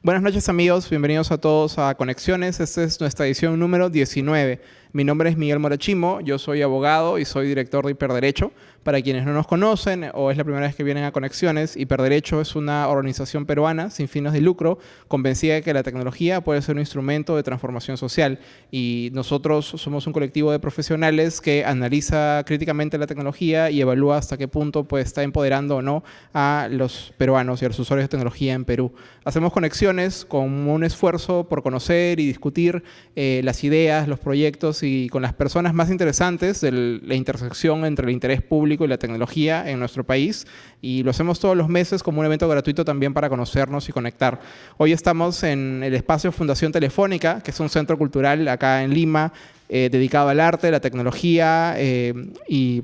Buenas noches amigos, bienvenidos a todos a Conexiones. Esta es nuestra edición número 19. Mi nombre es Miguel Morachimo, yo soy abogado y soy director de Hiperderecho. Para quienes no nos conocen o es la primera vez que vienen a Conexiones, Hiperderecho es una organización peruana sin fines de lucro, convencida de que la tecnología puede ser un instrumento de transformación social. Y nosotros somos un colectivo de profesionales que analiza críticamente la tecnología y evalúa hasta qué punto pues, está empoderando o no a los peruanos y a los usuarios de tecnología en Perú. Hacemos conexiones con un esfuerzo por conocer y discutir eh, las ideas, los proyectos y con las personas más interesantes de la intersección entre el interés público y la tecnología en nuestro país y lo hacemos todos los meses como un evento gratuito también para conocernos y conectar. Hoy estamos en el espacio Fundación Telefónica, que es un centro cultural acá en Lima, eh, dedicado al arte, la tecnología eh, y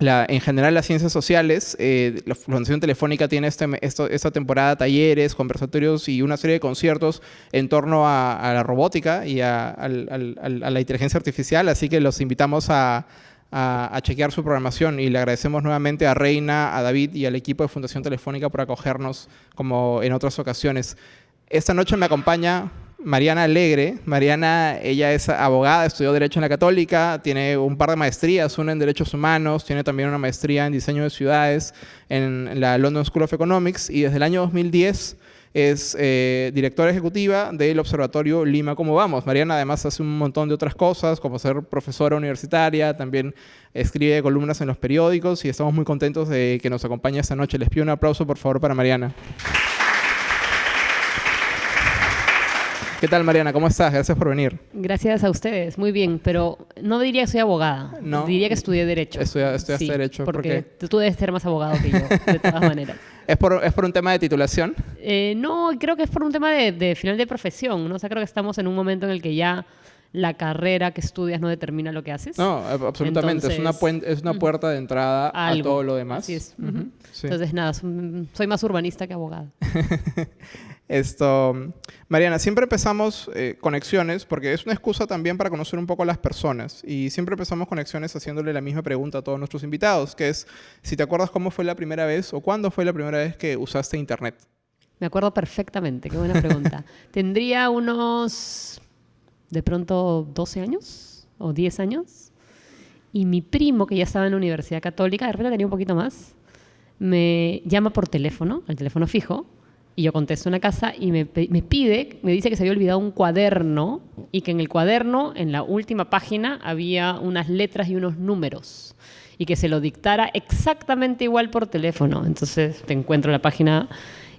en general las ciencias sociales, eh, la Fundación Telefónica tiene este, esta temporada talleres, conversatorios y una serie de conciertos en torno a, la robótica y a, la inteligencia artificial, así que los invitamos a, a, chequear su programación y le agradecemos nuevamente a Reina, a David y al equipo de Fundación Telefónica por acogernos como en otras ocasiones. Esta noche me acompaña Mariana Alegre. Mariana, ella es abogada, estudió Derecho en la Católica, tiene un par de maestrías, una en Derechos Humanos, tiene también una maestría en Diseño de Ciudades en la London School of Economics y desde el año 2010 es eh, directora ejecutiva del Observatorio Lima Cómo Vamos. Mariana además hace un montón de otras cosas, como ser profesora universitaria, también escribe columnas en los periódicos y estamos muy contentos de que nos acompañe esta noche. Les pido un aplauso, por favor, para Mariana. ¿Qué tal, Mariana? ¿Cómo estás? Gracias por venir. Gracias a ustedes. Muy bien, pero no diría que soy abogada. No. Diría que estudié Derecho. estudiaste Derecho. Porque tú debes ser más abogado que yo, de todas maneras. ¿Es por, ¿Es por un tema de titulación? Eh, no, creo que es por un tema de, final de profesión. ¿no? O sea, creo que estamos en un momento en el que ya la carrera que estudias no determina lo que haces. No, absolutamente. es, una es una puerta de entrada a todo lo demás. Así es. Entonces, nada, soy más urbanista que abogada. Esto, Mariana, siempre empezamos eh, conexiones porque es una excusa también para conocer un poco a las personas y siempre empezamos conexiones haciéndole la misma pregunta a todos nuestros invitados, que es si te acuerdas cómo fue la primera vez o cuándo fue la primera vez que usaste internet. Me acuerdo perfectamente, qué buena pregunta. Tendría unos, de pronto, 12 años o 10 años y mi primo, que ya estaba en la Universidad Católica, de repente tenía un poquito más, me llama por teléfono, al teléfono fijo, y yo contesto una casa y me, me, pide, me dice que se había olvidado un cuaderno y que en el cuaderno, en la última página, había unas letras y unos números y que se lo dictara exactamente igual por teléfono. Entonces te encuentro la página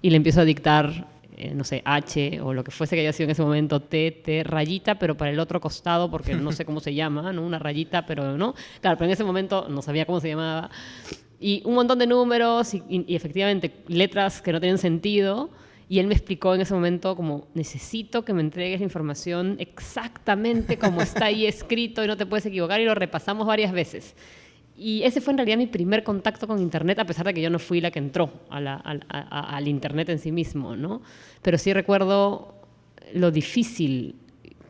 y le empiezo a dictar, eh, no sé, H o lo que fuese que haya sido en ese momento, T, T, rayita, pero para el otro costado, porque no sé cómo se llama, ¿no? Una rayita, pero no. Claro, pero en ese momento no sabía cómo se llamaba y un montón de números y, efectivamente letras que no tienen sentido. Y él me explicó en ese momento como, necesito que me entregues la información exactamente como está ahí escrito y no te puedes equivocar y lo repasamos varias veces. Y ese fue en realidad mi primer contacto con Internet, a pesar de que yo no fui la que entró al Internet en sí mismo, ¿no? Pero sí recuerdo lo difícil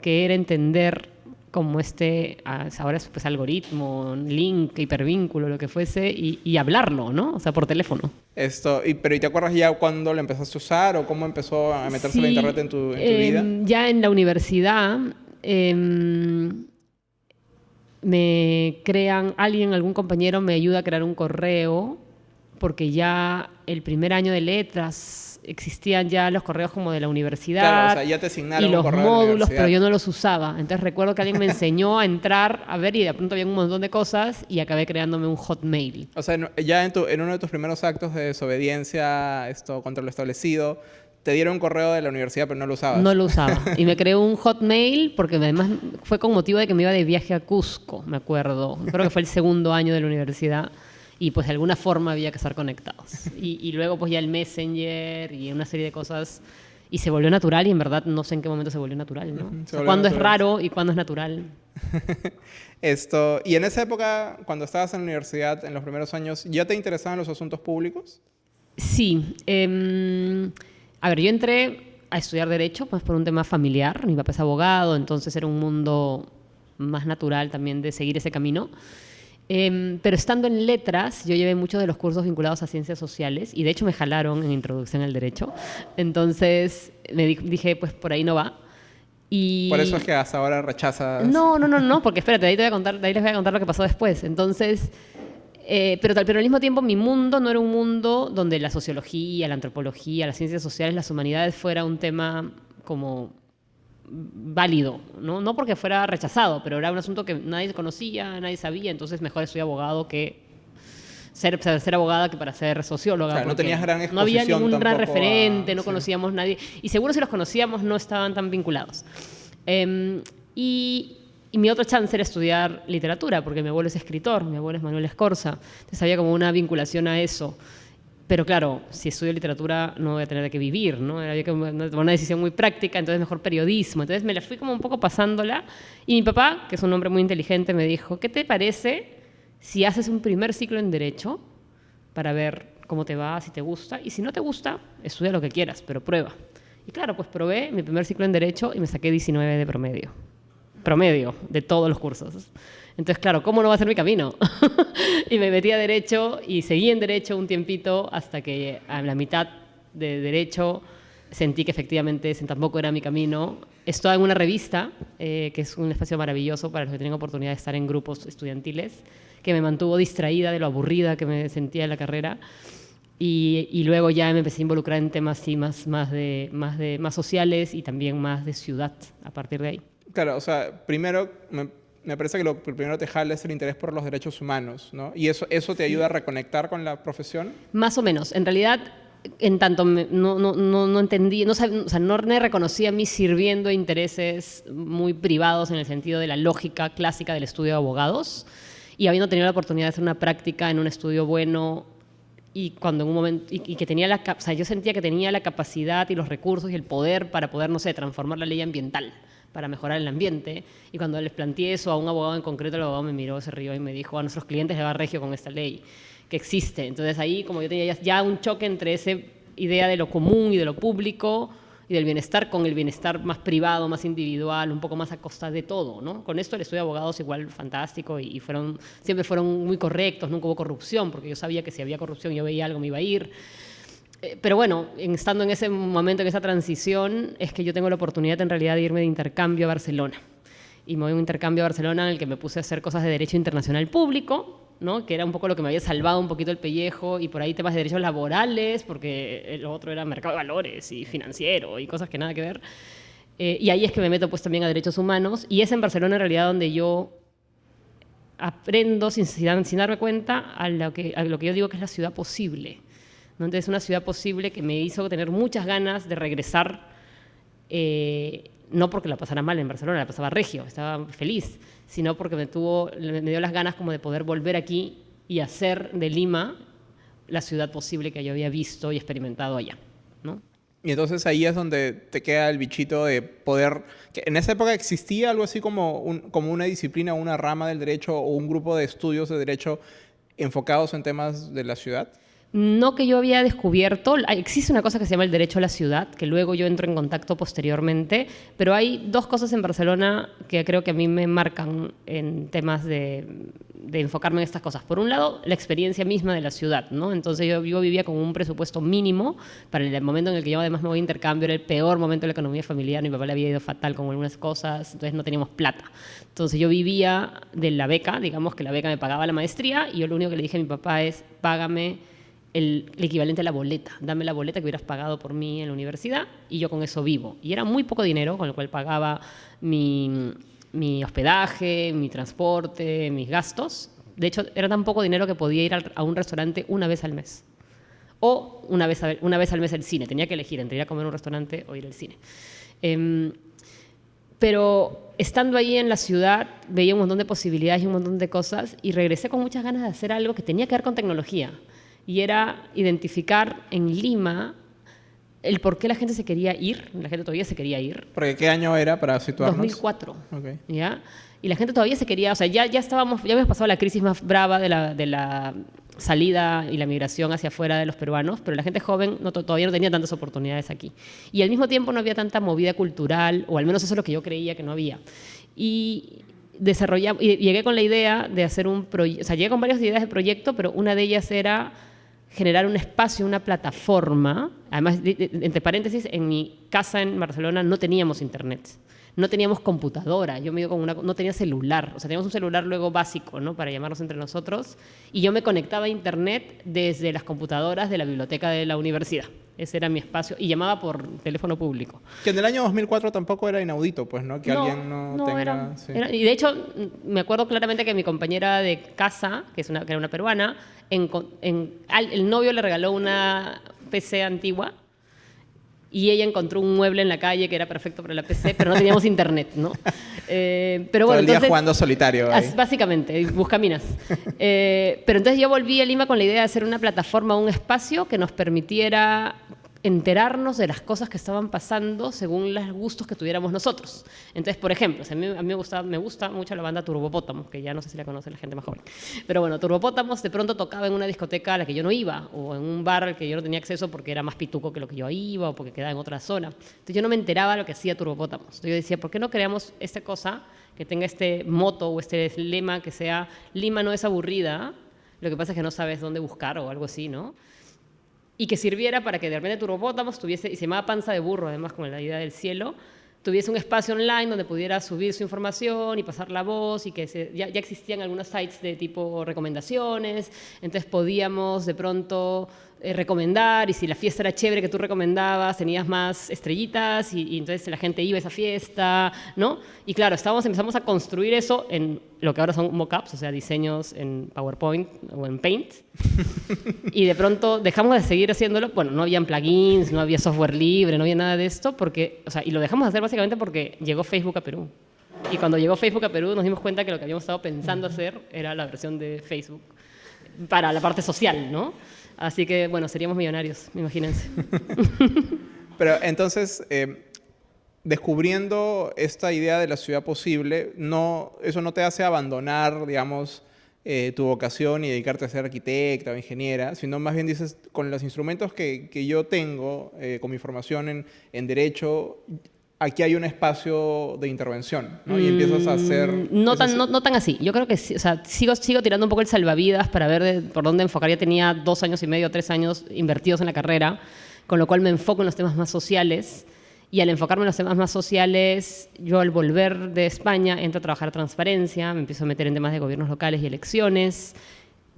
que era entender como este, ahora es pues algoritmo, link, hipervínculo, lo que fuese, y, hablarlo, ¿no? O sea, por teléfono. Esto, y, pero ¿y te acuerdas ya cuándo lo empezaste a usar o cómo empezó a meterse la internet en tu, en vida? Em, ya en la universidad em, me crean, alguien, algún compañero me ayuda a crear un correo, porque ya el primer año de letras existían ya los correos como de la universidad ya te asignaron y los módulos, pero yo no los usaba. Entonces recuerdo que alguien me enseñó a entrar a ver y de pronto había un montón de cosas y acabé creándome un hotmail. O sea, ya en, tu, en uno de tus primeros actos de desobediencia esto contra lo establecido, te dieron un correo de la universidad, pero no lo usabas. No lo usaba. Y me creé un hotmail porque además fue con motivo de que me iba de viaje a Cusco, me acuerdo. Creo que fue el segundo año de la universidad y pues de alguna forma había que estar conectados. Y, luego pues ya el Messenger y una serie de cosas y se volvió natural y en verdad no sé en qué momento se volvió natural, ¿no? cuándo es raro y cuándo es natural. Esto, y en esa época, cuando estabas en la universidad, en los primeros años, ¿ya te interesaban los asuntos públicos? Sí. Em, a ver, yo entré a estudiar Derecho pues por un tema familiar. Mi papá es abogado, entonces era un mundo más natural también de seguir ese camino. Em, pero estando en letras, yo llevé muchos de los cursos vinculados a ciencias sociales y de hecho me jalaron en introducción al derecho. Entonces me dije, pues por ahí no va. Y... Por eso es que hasta ahora rechazas. No, no, no, no, porque espérate, ahí, te voy a contar, ahí les voy a contar lo que pasó después. Entonces, eh, pero, pero al mismo tiempo mi mundo no era un mundo donde la sociología, la antropología, las ciencias sociales, las humanidades fuera un tema como válido, ¿no? no porque fuera rechazado, pero era un asunto que nadie conocía, nadie sabía, entonces mejor estoy abogado que ser, ser abogada que para ser socióloga. no tenías gran No había ningún gran referente, no conocíamos nadie, y seguro si los conocíamos no estaban tan vinculados. Em, y, y, mi otro chance era estudiar literatura, porque mi abuelo es escritor, mi abuelo es Manuel Escorza, entonces había como una vinculación a eso. Pero claro, si estudio literatura no voy a tener que vivir, ¿no? Había que tomar una decisión muy práctica, entonces mejor periodismo. Entonces me la fui como un poco pasándola. Y mi papá, que es un hombre muy inteligente, me dijo, ¿qué te parece si haces un primer ciclo en Derecho para ver cómo te va, si te gusta? Y si no te gusta, estudia lo que quieras, pero prueba. Y claro, pues probé mi primer ciclo en Derecho y me saqué 19 de promedio. Promedio de todos los cursos. Entonces, claro, ¿cómo no va a ser mi camino? y me metí a Derecho y seguí en Derecho un tiempito hasta que a la mitad de Derecho sentí que efectivamente ese tampoco era mi camino. Estoy en una revista, eh, que es un espacio maravilloso para los que tienen oportunidad de estar en grupos estudiantiles, que me mantuvo distraída de lo aburrida que me sentía en la carrera. Y, y, luego ya me empecé a involucrar en temas sí, más, más, de, más, de, más sociales y también más de ciudad a partir de ahí. Claro, o sea, primero me me parece que lo primero te jala es el interés por los derechos humanos, ¿no? ¿Y eso, eso te ayuda a reconectar con la profesión? Más o menos. En realidad, en tanto no, no, no, no entendí, no, o sea, no me reconocía a mí sirviendo intereses muy privados en el sentido de la lógica clásica del estudio de abogados y habiendo tenido la oportunidad de hacer una práctica en un estudio bueno y cuando en un momento y, y, que tenía la o sea, yo sentía que tenía la capacidad y los recursos y el poder para poder no sé transformar la ley ambiental para mejorar el ambiente. Y cuando les planteé eso a un abogado en concreto, el abogado me miró, se rió y me dijo, a nuestros clientes le va regio con esta ley que existe. Entonces ahí como yo tenía ya un choque entre esa idea de lo común y de lo público y del bienestar con el bienestar más privado, más individual, un poco más a costa de todo, ¿no? Con esto el estudio de abogados igual fantástico y, fueron, siempre fueron muy correctos, nunca hubo corrupción, porque yo sabía que si había corrupción yo veía algo, me iba a ir. Eh, pero bueno, estando en ese momento, en esa transición, es que yo tengo la oportunidad en realidad de irme de intercambio a Barcelona. Y me voy a un intercambio a Barcelona en el que me puse a hacer cosas de derecho internacional público, ¿no? que era un poco lo que me había salvado un poquito el pellejo, y por ahí temas de derechos laborales, porque lo otro era mercado de valores y financiero y cosas que nada que ver. Eh, y ahí es que me meto pues también a derechos humanos, y es en Barcelona en realidad donde yo aprendo sin, darme cuenta a lo que yo digo que es la ciudad posible entonces, una ciudad posible que me hizo tener muchas ganas de regresar, eh, no porque la pasara mal en Barcelona, la pasaba regio, estaba feliz, sino porque me, tuvo, me dio las ganas como de poder volver aquí y hacer de Lima la ciudad posible que yo había visto y experimentado allá. ¿no? Y entonces ahí es donde te queda el bichito de poder... Que en esa época existía algo así como, como una disciplina, una rama del derecho o un grupo de estudios de derecho enfocados en temas de la ciudad no que yo había descubierto, existe una cosa que se llama el derecho a la ciudad, que luego yo entro en contacto posteriormente, pero hay dos cosas en Barcelona que creo que a mí me marcan en temas de, enfocarme en estas cosas. Por un lado, la experiencia misma de la ciudad, ¿no? Entonces yo, vivía con un presupuesto mínimo para el momento en el que yo además me voy a intercambio, era el peor momento de la economía familiar, mi papá le había ido fatal con algunas cosas, entonces no teníamos plata. Entonces yo vivía de la beca, digamos que la beca me pagaba la maestría, y yo lo único que le dije a mi papá es, págame el, equivalente a la boleta. Dame la boleta que hubieras pagado por mí en la universidad y yo con eso vivo. Y era muy poco dinero con el cual pagaba mi, hospedaje, mi transporte, mis gastos. De hecho, era tan poco dinero que podía ir a un restaurante una vez al mes. O una vez, una vez al mes al cine. Tenía que elegir entre ir a comer en un restaurante o ir al cine. Em, pero estando ahí en la ciudad veía un montón de posibilidades y un montón de cosas y regresé con muchas ganas de hacer algo que tenía que ver con tecnología y era identificar en Lima el por qué la gente se quería ir, la gente todavía se quería ir. ¿Porque qué año era para situarnos? 2004. ¿ya? Y la gente todavía se quería, o sea, ya, ya estábamos, ya habíamos pasado la crisis más brava de la, de la salida y la migración hacia afuera de los peruanos, pero la gente joven no, todavía no tenía tantas oportunidades aquí. Y al mismo tiempo no había tanta movida cultural, o al menos eso es lo que yo creía que no había. Y desarrollamos, y llegué con la idea de hacer un proyecto, o sea, llegué con varias ideas de proyecto, pero una de ellas era generar un espacio, una plataforma. Además, entre paréntesis, en mi casa en Barcelona no teníamos internet no teníamos computadora, yo me con una, no tenía celular, o sea, teníamos un celular luego básico, ¿no? Para llamarnos entre nosotros, y yo me conectaba a internet desde las computadoras de la biblioteca de la universidad. Ese era mi espacio, y llamaba por teléfono público. Que en el año 2004 tampoco era inaudito, pues, ¿no? Que alguien no, tenga... y de hecho, me acuerdo claramente que mi compañera de casa, que, es una, que era una peruana, en, el novio le regaló una PC antigua y ella encontró un mueble en la calle que era perfecto para la PC, pero no teníamos internet, ¿no? Eh, pero bueno, Todo el día jugando solitario. Básicamente, buscaminas. eh, pero entonces yo volví a Lima con la idea de hacer una plataforma, un espacio que nos permitiera enterarnos de las cosas que estaban pasando según los gustos que tuviéramos nosotros. Entonces, por ejemplo, a mí, me gusta mucho la banda Turbopótamos, que ya no sé si la conoce la gente más joven. Pero bueno, Turbopótamos de pronto tocaba en una discoteca a la que yo no iba, o en un bar al que yo no tenía acceso porque era más pituco que lo que yo iba, o porque quedaba en otra zona. Entonces yo no me enteraba de lo que hacía Turbopótamos. Entonces yo decía, ¿por qué no creamos esta cosa que tenga este moto o este lema que sea Lima no es aburrida? Lo que pasa es que no sabes dónde buscar o algo así, ¿no? Y que sirviera para que de repente Turbopótamos tuviese, y se llamaba Panza de Burro, además con la idea del cielo, tuviese un espacio online donde pudiera subir su información y pasar la voz y que ya, ya, existían algunos sites de tipo recomendaciones, entonces podíamos de pronto eh, recomendar y si la fiesta era chévere que tú recomendabas, tenías más estrellitas y, entonces la gente iba a esa fiesta, ¿no? Y claro, estábamos, empezamos a construir eso en lo que ahora son mockups, o sea, diseños en PowerPoint o en Paint. y de pronto dejamos de seguir haciéndolo, bueno, no habían plugins, no había software libre, no había nada de esto, porque, o sea, y lo dejamos de hacer básicamente porque llegó Facebook a Perú. Y cuando llegó Facebook a Perú nos dimos cuenta que lo que habíamos estado pensando hacer era la versión de Facebook para la parte social, ¿no? Así que, bueno, seríamos millonarios, imagínense. Pero entonces, eh, descubriendo esta idea de la ciudad posible, no, eso no te hace abandonar, digamos, eh, tu vocación y dedicarte a ser arquitecta o ingeniera, sino más bien dices, con los instrumentos que, que yo tengo, eh, con mi formación en, en derecho, aquí hay un espacio de intervención, ¿no? Y empiezas a hacer... Mm, no tan, no, tan así. Yo creo que o sea, sigo, sigo tirando un poco el salvavidas para ver por dónde enfocar. Ya tenía dos años y medio, tres años invertidos en la carrera, con lo cual me enfoco en los temas más sociales. Y al enfocarme en los temas más sociales, yo al volver de España entro a trabajar transparencia, me empiezo a meter en temas de gobiernos locales y elecciones,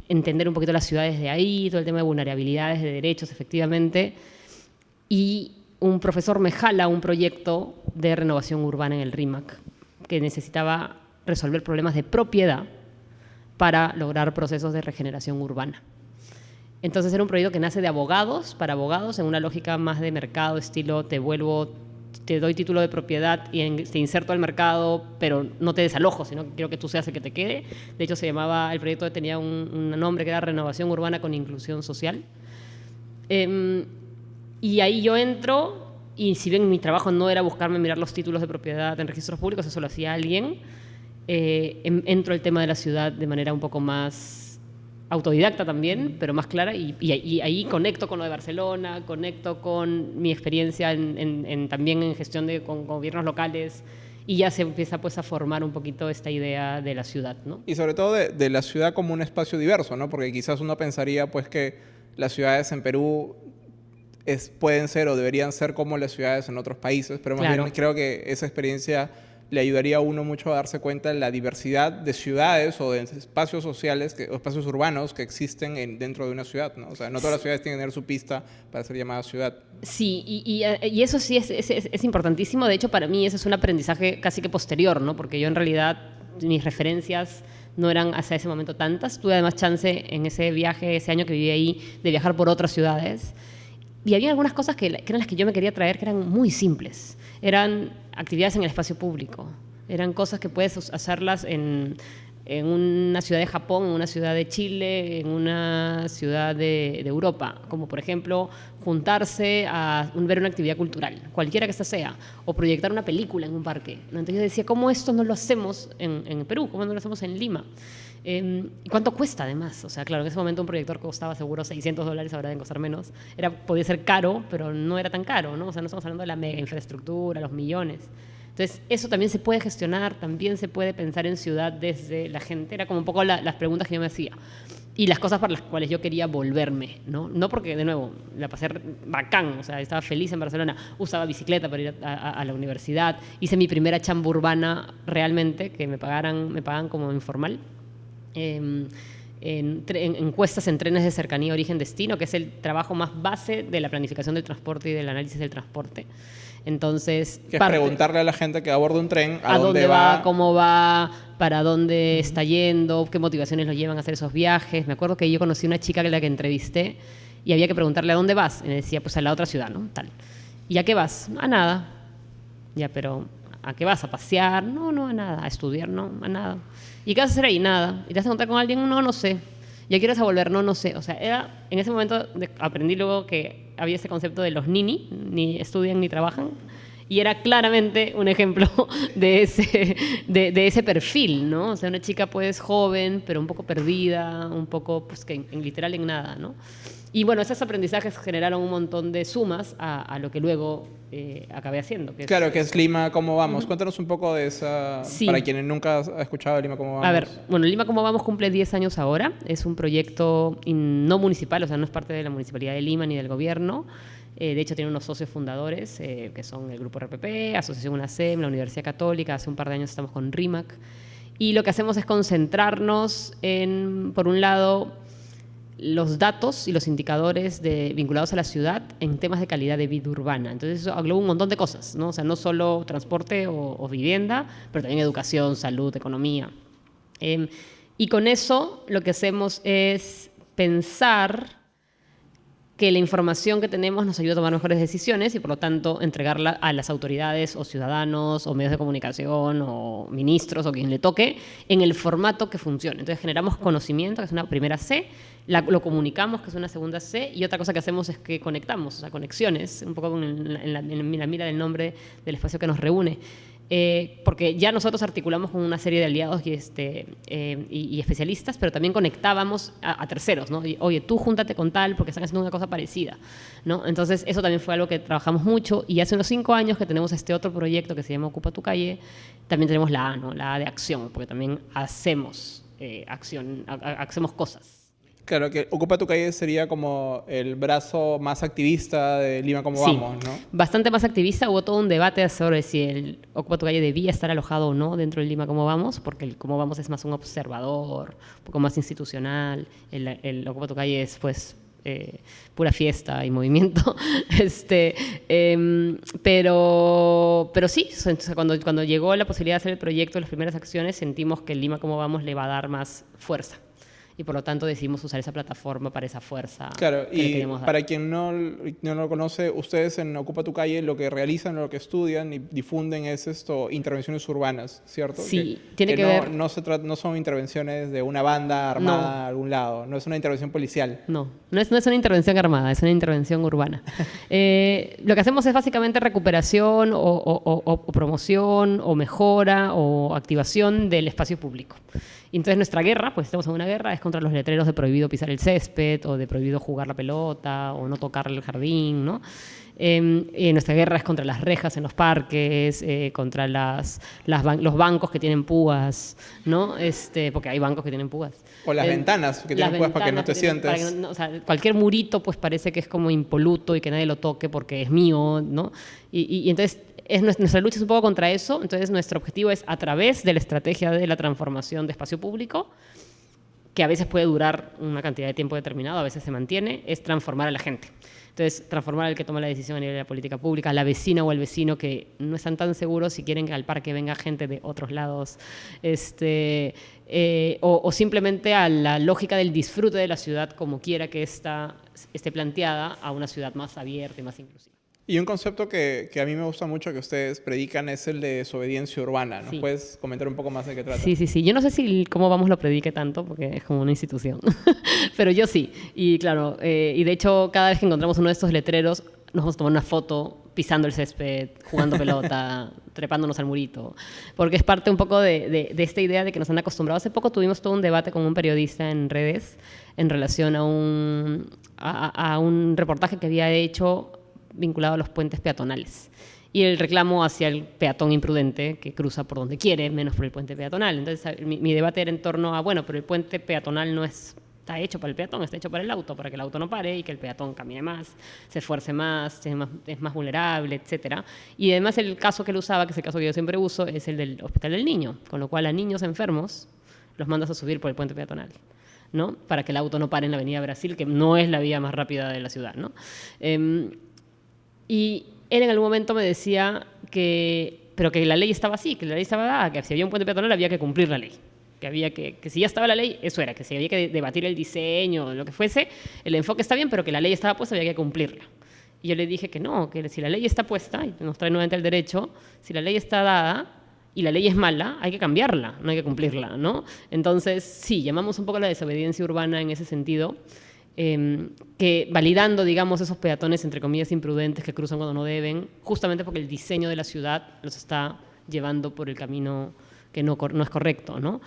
entender un poquito las ciudades de ahí, todo el tema de vulnerabilidades, de derechos, efectivamente. Y un profesor me jala un proyecto de renovación urbana en el RIMAC que necesitaba resolver problemas de propiedad para lograr procesos de regeneración urbana. Entonces era un proyecto que nace de abogados, para abogados, en una lógica más de mercado, estilo te vuelvo, te doy título de propiedad y te inserto al mercado, pero no te desalojo, sino que quiero que tú seas el que te quede. De hecho, se llamaba, el proyecto tenía un, nombre que era Renovación Urbana con Inclusión Social. Em, y ahí yo entro y si bien mi trabajo no era buscarme mirar los títulos de propiedad en registros públicos, eso lo hacía alguien, eh, entro al tema de la ciudad de manera un poco más autodidacta también, pero más clara, y, ahí conecto con lo de Barcelona, conecto con mi experiencia en, también en gestión de con gobiernos locales, y ya se empieza pues a formar un poquito esta idea de la ciudad, ¿no? Y sobre todo de, de la ciudad como un espacio diverso, ¿no? Porque quizás uno pensaría pues que las ciudades en Perú pueden ser o deberían ser como las ciudades en otros países, pero más bien creo que esa experiencia le ayudaría a uno mucho a darse cuenta de la diversidad de ciudades o de espacios sociales o espacios urbanos que existen dentro de una ciudad. ¿no? O sea, no todas las ciudades tienen que tener su pista para ser llamada ciudad. Sí, y, y, eso sí es, es, es, importantísimo. De hecho, para mí ese es un aprendizaje casi que posterior, ¿no? porque yo en realidad mis referencias no eran hasta ese momento tantas. Tuve además chance en ese viaje, ese año que viví ahí, de viajar por otras ciudades. Y había algunas cosas que, eran las que yo me quería traer que eran muy simples. Eran actividades en el espacio público. Eran cosas que puedes hacerlas en, en una ciudad de Japón, en una ciudad de Chile, en una ciudad de, Europa, como por ejemplo juntarse a ver una actividad cultural, cualquiera que esta sea, o proyectar una película en un parque. Entonces yo decía, ¿cómo esto no lo hacemos en Perú? ¿Cómo no lo hacemos en Lima? Eh, ¿Y cuánto cuesta además? O sea, claro, en ese momento un proyector costaba seguro 600 dólares, ahora deben costar menos. Era, podía ser caro, pero no era tan caro, ¿no? O sea, no estamos hablando de la mega infraestructura, los millones. Entonces, eso también se puede gestionar, también se puede pensar en ciudad desde la gente. Era como un poco la, las preguntas que yo me hacía. Y las cosas para las cuales yo quería volverme, ¿no? No porque, de nuevo, la pasé bacán, o sea, estaba feliz en Barcelona, usaba bicicleta para ir a, a, a la universidad, hice mi primera chamba urbana realmente, que me pagaran, me pagan como informal. Eh, en, en, encuestas en trenes de cercanía origen-destino, que es el trabajo más base de la planificación del transporte y del análisis del transporte. Entonces, que es parte, preguntarle a la gente que aborda un tren a, a dónde, va, va, cómo va, para dónde está yendo, qué motivaciones lo llevan a hacer esos viajes. Me acuerdo que yo conocí una chica que la que entrevisté y había que preguntarle a dónde vas. Y me decía, pues a la otra ciudad, ¿no? Tal. ¿Y a qué vas? A nada. Ya, pero ¿a qué vas? ¿A pasear? No, no, a nada. ¿A estudiar? No, a nada. ¿Y qué vas a hacer ahí? Nada. ¿Y te vas a encontrar con alguien? No, no sé. ¿Ya quieres a volver? No, no sé. O sea, era, en ese momento aprendí luego que había ese concepto de los nini, ni estudian ni trabajan. Y era claramente un ejemplo de ese, de, de, ese perfil, ¿no? O sea, una chica pues joven, pero un poco perdida, un poco, pues que en, en literal en nada, ¿no? Y bueno, esos aprendizajes generaron un montón de sumas a, a lo que luego eh, acabé haciendo. Que claro, es, que es Lima Cómo Vamos. Uh -huh. Cuéntanos un poco de esa, sí. para quienes nunca han escuchado Lima Cómo Vamos. A ver, bueno, Lima Cómo Vamos cumple 10 años ahora. Es un proyecto no municipal, o sea, no es parte de la Municipalidad de Lima ni del gobierno. Eh, de hecho, tiene unos socios fundadores, eh, que son el Grupo RPP, Asociación UNACEM, la Universidad Católica. Hace un par de años estamos con RIMAC. Y lo que hacemos es concentrarnos en, por un lado, los datos y los indicadores vinculados a la ciudad en temas de calidad de vida urbana. Entonces eso engloba un montón de cosas, ¿no? O sea, no solo transporte o, vivienda, pero también educación, salud, economía. Eh, y con eso lo que hacemos es pensar que la información que tenemos nos ayuda a tomar mejores decisiones y por lo tanto entregarla a las autoridades o ciudadanos o medios de comunicación o ministros o quien le toque en el formato que funcione. Entonces generamos conocimiento, que es una primera C, lo comunicamos, que es una segunda C, y otra cosa que hacemos es que conectamos, o sea, conexiones, un poco en la, en la mira del nombre del espacio que nos reúne. Eh, porque ya nosotros articulamos con una serie de aliados y, este, eh, y, especialistas, pero también conectábamos a, terceros, ¿no? Oye, tú júntate con tal porque están haciendo una cosa parecida, ¿no? Entonces, eso también fue algo que trabajamos mucho y hace unos cinco años que tenemos este otro proyecto que se llama Ocupa tu calle, también tenemos la A, ¿no? La A de acción, porque también hacemos eh, acción, hacemos cosas. Claro, que Ocupa tu calle sería como el brazo más activista de Lima como sí, vamos, ¿no? Bastante más activista. Hubo todo un debate sobre si el Ocupa tu calle debía estar alojado o no dentro de Lima como vamos, porque el como vamos es más un observador, un poco más institucional. El, el Ocupa tu calle es, pues, eh, pura fiesta y movimiento. este, eh, pero, pero sí, cuando, cuando llegó la posibilidad de hacer el proyecto, las primeras acciones, sentimos que el Lima como vamos le va a dar más fuerza y por lo tanto decidimos usar esa plataforma para esa fuerza. Claro, y para quien no, no lo conoce, ustedes en Ocupa tu calle lo que realizan, lo que estudian y difunden es esto, intervenciones urbanas, ¿cierto? Sí, que, tiene que, que ver... No, no, se no son intervenciones de una banda armada no. a algún lado, no es una intervención policial. No, no es, no es una intervención armada, es una intervención urbana. eh, lo que hacemos es básicamente recuperación o, o, o, o promoción o mejora o activación del espacio público. Y entonces nuestra guerra, pues estamos en una guerra, es contra los letreros de prohibido pisar el césped o de prohibido jugar la pelota o no tocar el jardín, ¿no? Eh, nuestra guerra es contra las rejas en los parques, eh, contra las, las ban los bancos que tienen púas, ¿no? Este, porque hay bancos que tienen púas. O las eh, ventanas que tienen púas para que no te sientes. Que no, o sea, cualquier murito pues parece que es como impoluto y que nadie lo toque porque es mío, ¿no? Y, y, y entonces es nuestra lucha es un poco contra eso, entonces nuestro objetivo es a través de la estrategia de la transformación de espacio público, que a veces puede durar una cantidad de tiempo determinado, a veces se mantiene, es transformar a la gente. Entonces, transformar al que toma la decisión a nivel de la política pública, la vecina o el vecino que no están tan seguros si quieren que al parque venga gente de otros lados, este, eh, o, o, simplemente a la lógica del disfrute de la ciudad como quiera que esta, esté planteada a una ciudad más abierta y más inclusiva. Y un concepto que, que, a mí me gusta mucho que ustedes predican es el de desobediencia urbana. ¿Nos sí. puedes comentar un poco más de qué trata? Sí, sí, sí. Yo no sé si cómo vamos lo predique tanto, porque es como una institución. Pero yo sí. Y claro, eh, y de hecho, cada vez que encontramos uno de estos letreros, nos vamos a tomar una foto pisando el césped, jugando pelota, trepándonos al murito, porque es parte un poco de, esta idea de que nos han acostumbrado. Hace poco tuvimos todo un debate con un periodista en redes en relación a un, a, un reportaje que había hecho vinculado a los puentes peatonales y el reclamo hacia el peatón imprudente que cruza por donde quiere, menos por el puente peatonal. Entonces, mi, mi, debate era en torno a, bueno, pero el puente peatonal no es está hecho para el peatón, está hecho para el auto, para que el auto no pare y que el peatón camine más, se esfuerce más, es más, es más vulnerable, etc. Y además el caso que él usaba, que es el caso que yo siempre uso, es el del Hospital del Niño, con lo cual a niños enfermos los mandas a subir por el puente peatonal. ¿no? para que el auto no pare en la avenida Brasil, que no es la vía más rápida de la ciudad. ¿no? Em, y él en algún momento me decía que, pero que la ley estaba así, que la ley estaba dada, que si había un puente peatonal había que cumplir la ley que había que, que si ya estaba la ley, eso era, que si había que debatir el diseño, lo que fuese, el enfoque está bien, pero que la ley estaba puesta, había que cumplirla. Y yo le dije que no, que si la ley está puesta, y nos trae nuevamente el derecho, si la ley está dada y la ley es mala, hay que cambiarla, no hay que cumplirla, ¿no? Entonces, sí, llamamos un poco a la desobediencia urbana en ese sentido, em, que validando, digamos, esos peatones, entre comillas, imprudentes que cruzan cuando no deben, justamente porque el diseño de la ciudad los está llevando por el camino que no, no es correcto, ¿no?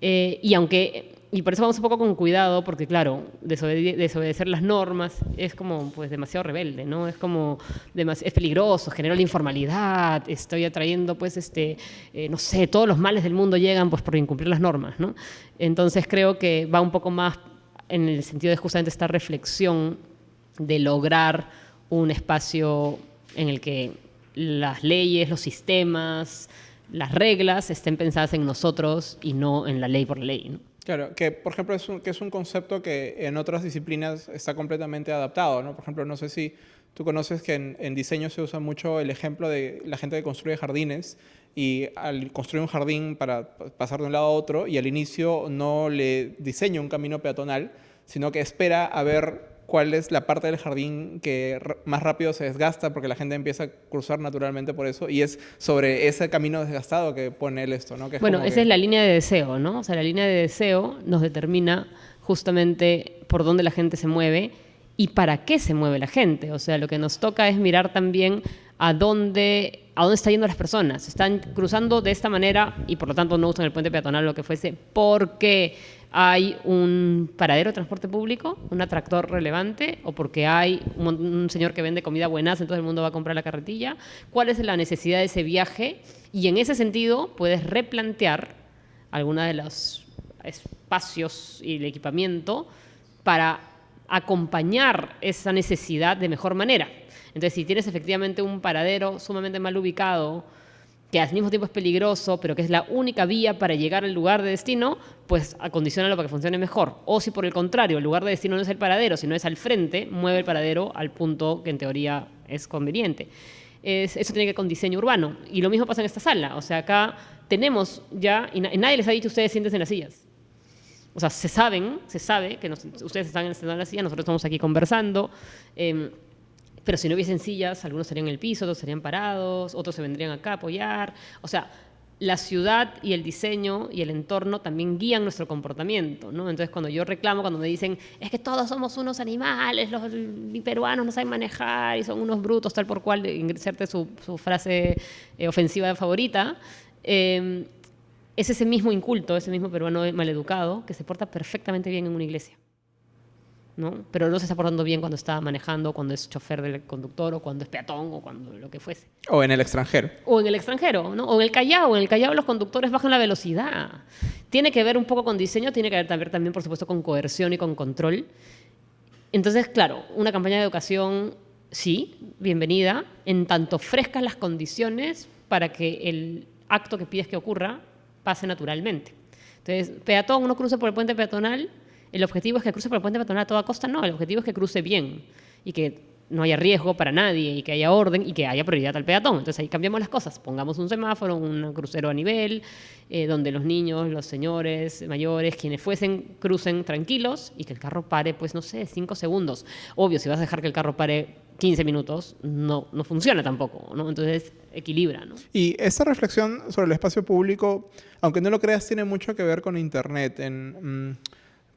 Eh, y aunque, y por eso vamos un poco con cuidado, porque claro, desobedecer las normas es como pues demasiado rebelde, ¿no? Es como, es peligroso, genera la informalidad, estoy atrayendo pues este, eh, no sé, todos los males del mundo llegan pues por incumplir las normas, ¿no? Entonces creo que va un poco más en el sentido de justamente esta reflexión de lograr un espacio en el que las leyes, los sistemas, las reglas estén pensadas en nosotros y no en la ley por ley. Claro, que por ejemplo es un, que es un concepto que en otras disciplinas está completamente adaptado, ¿no? Por ejemplo, no sé si tú conoces que en, diseño se usa mucho el ejemplo de la gente que construye jardines y al construir un jardín para pasar de un lado a otro y al inicio no le diseña un camino peatonal, sino que espera a ver cuál es la parte del jardín que más rápido se desgasta porque la gente empieza a cruzar naturalmente por eso y es sobre ese camino desgastado que pone él esto, ¿no? bueno, esa es la línea de deseo, ¿no? O sea, la línea de deseo nos determina justamente por dónde la gente se mueve y para qué se mueve la gente. O sea, lo que nos toca es mirar también a dónde, a dónde están yendo las personas. Están cruzando de esta manera y por lo tanto no usan el puente peatonal o lo que fuese porque hay un paradero de transporte público, un atractor relevante, o porque hay un, señor que vende comida buenas, entonces el mundo va a comprar la carretilla. ¿Cuál es la necesidad de ese viaje? Y en ese sentido puedes replantear algunos de los espacios y el equipamiento para acompañar esa necesidad de mejor manera. Entonces, si tienes efectivamente un paradero sumamente mal ubicado, que al mismo tiempo es peligroso, pero que es la única vía para llegar al lugar de destino, pues acondiciona para que funcione mejor. O si por el contrario, el lugar de destino no es el paradero, sino es al frente, mueve el paradero al punto que en teoría es conveniente. eso tiene que ver con diseño urbano. Y lo mismo pasa en esta sala. O sea, acá tenemos ya, y, nadie les ha dicho ustedes siéntense en las sillas. O sea, se saben, se sabe que ustedes están en las sillas, nosotros estamos aquí conversando. Em, pero si no hubiesen sillas, algunos estarían en el piso, otros estarían parados, otros se vendrían acá a apoyar. O sea, la ciudad y el diseño y el entorno también guían nuestro comportamiento, ¿no? Entonces, cuando yo reclamo, cuando me dicen, es que todos somos unos animales, los peruanos no saben manejar y son unos brutos, tal por cual, inserte su, su frase eh, ofensiva favorita, eh, es ese mismo inculto, ese mismo peruano maleducado que se porta perfectamente bien en una iglesia. ¿No? Pero no se está portando bien cuando está manejando, cuando es chofer del conductor, o cuando es peatón, o cuando lo que fuese. O en el extranjero. O en el extranjero, ¿no? O en el Callao. En el Callao los conductores bajan la velocidad. Tiene que ver un poco con diseño, tiene que ver también, por supuesto, con coerción y con control. Entonces, claro, una campaña de educación, sí, bienvenida, en tanto ofrezcas las condiciones para que el acto que pides que ocurra pase naturalmente. Entonces, peatón, uno cruza por el puente peatonal, el objetivo es que cruce por el puente peatonal a toda costa, no, el objetivo es que cruce bien y que no haya riesgo para nadie y que haya orden y que haya prioridad al peatón. Entonces ahí cambiamos las cosas, pongamos un semáforo, un crucero a nivel, eh, donde los niños, los señores mayores, quienes fuesen, crucen tranquilos y que el carro pare, pues no sé, cinco segundos. Obvio, si vas a dejar que el carro pare 15 minutos, no, no funciona tampoco, ¿no? Entonces equilibra, ¿no? Y esta reflexión sobre el espacio público, aunque no lo creas, tiene mucho que ver con Internet. En, mm,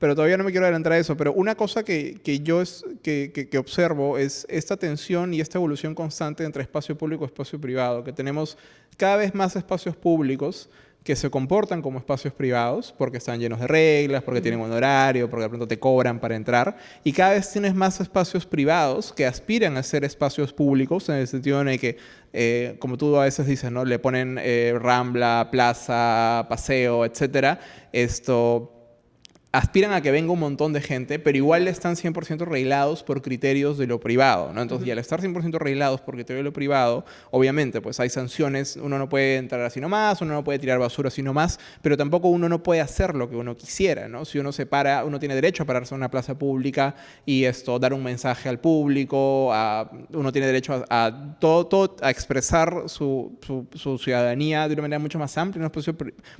pero todavía no me quiero adelantar a eso. Pero una cosa que, que yo es, que, que, que, observo es esta tensión y esta evolución constante entre espacio público y espacio privado, que tenemos cada vez más espacios públicos que se comportan como espacios privados porque están llenos de reglas, porque tienen un horario, porque de pronto te cobran para entrar. Y cada vez tienes más espacios privados que aspiran a ser espacios públicos en el sentido de que, eh, como tú a veces dices, ¿no? le ponen eh, rambla, plaza, paseo, etcétera. Esto aspiran a que venga un montón de gente, pero igual están 100% reglados por criterios de lo privado, ¿no? Entonces, y al estar 100% reglados por criterios de lo privado, obviamente, pues hay sanciones, uno no puede entrar así nomás, uno no puede tirar basura así nomás, pero tampoco uno no puede hacer lo que uno quisiera, ¿no? Si uno se para, uno tiene derecho a pararse en una plaza pública y esto, dar un mensaje al público, a, uno tiene derecho a, todo, todo, a expresar su, su, su, ciudadanía de una manera mucho más amplia en un espacio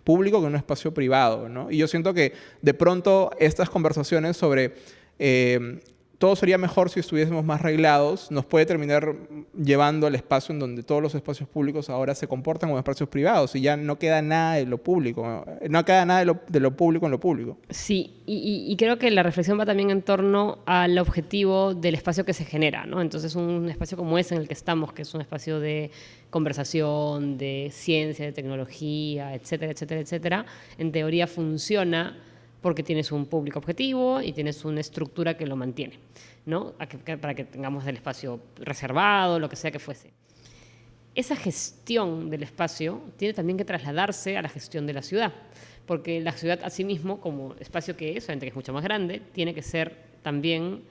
público que en un espacio privado, ¿no? Y yo siento que de pronto estas conversaciones sobre eh, todo sería mejor si estuviésemos más reglados, nos puede terminar llevando al espacio en donde todos los espacios públicos ahora se comportan como espacios privados y ya no queda nada de lo público, no queda nada de lo, de lo público en lo público. Sí, y, creo que la reflexión va también en torno al objetivo del espacio que se genera. Entonces un espacio como ese en el que estamos, que es un espacio de conversación, de ciencia, de tecnología, etcétera, etcétera, etcétera, en teoría funciona porque tienes un público objetivo y tienes una estructura que lo mantiene, ¿no? para que tengamos el espacio reservado, lo que sea que fuese. Esa gestión del espacio tiene también que trasladarse a la gestión de la ciudad, porque la ciudad asimismo, como espacio que es, obviamente que es mucho más grande, tiene que ser también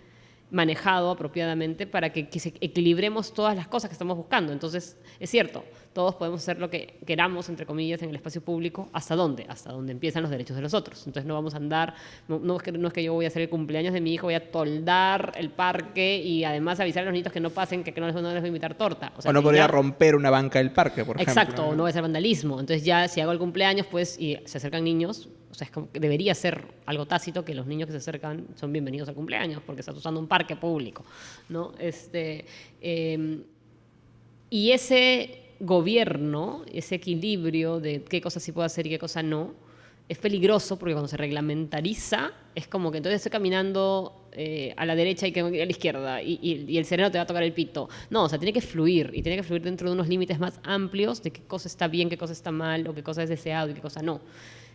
manejado apropiadamente para que, que equilibremos todas las cosas que estamos buscando. Entonces, es cierto, todos podemos hacer lo que queramos, entre comillas, en el espacio público. ¿Hasta dónde? Hasta donde empiezan los derechos de los otros. Entonces no vamos a andar, no, es, que, no es que yo voy a hacer el cumpleaños de mi hijo, voy a toldar el parque y además avisar a los niños que no pasen, que, no, les, no, les, voy a invitar torta. O, no podría romper una banca del parque, por ejemplo. Exacto, ¿no? no voy a hacer vandalismo. Entonces ya si hago el cumpleaños, pues, y se acercan niños, o sea, es como que debería ser algo tácito que los niños que se acercan son bienvenidos al cumpleaños porque estás usando un parque público, ¿no? Este, eh, y ese gobierno, ese equilibrio de qué cosas sí puedo hacer y qué cosas no, es peligroso porque cuando se reglamentariza es como que entonces estoy caminando eh, a la derecha y que a la izquierda y, el sereno te va a tocar el pito. No, o sea, tiene que fluir y tiene que fluir dentro de unos límites más amplios de qué cosa está bien, qué cosa está mal o qué cosa es deseado y qué cosa no.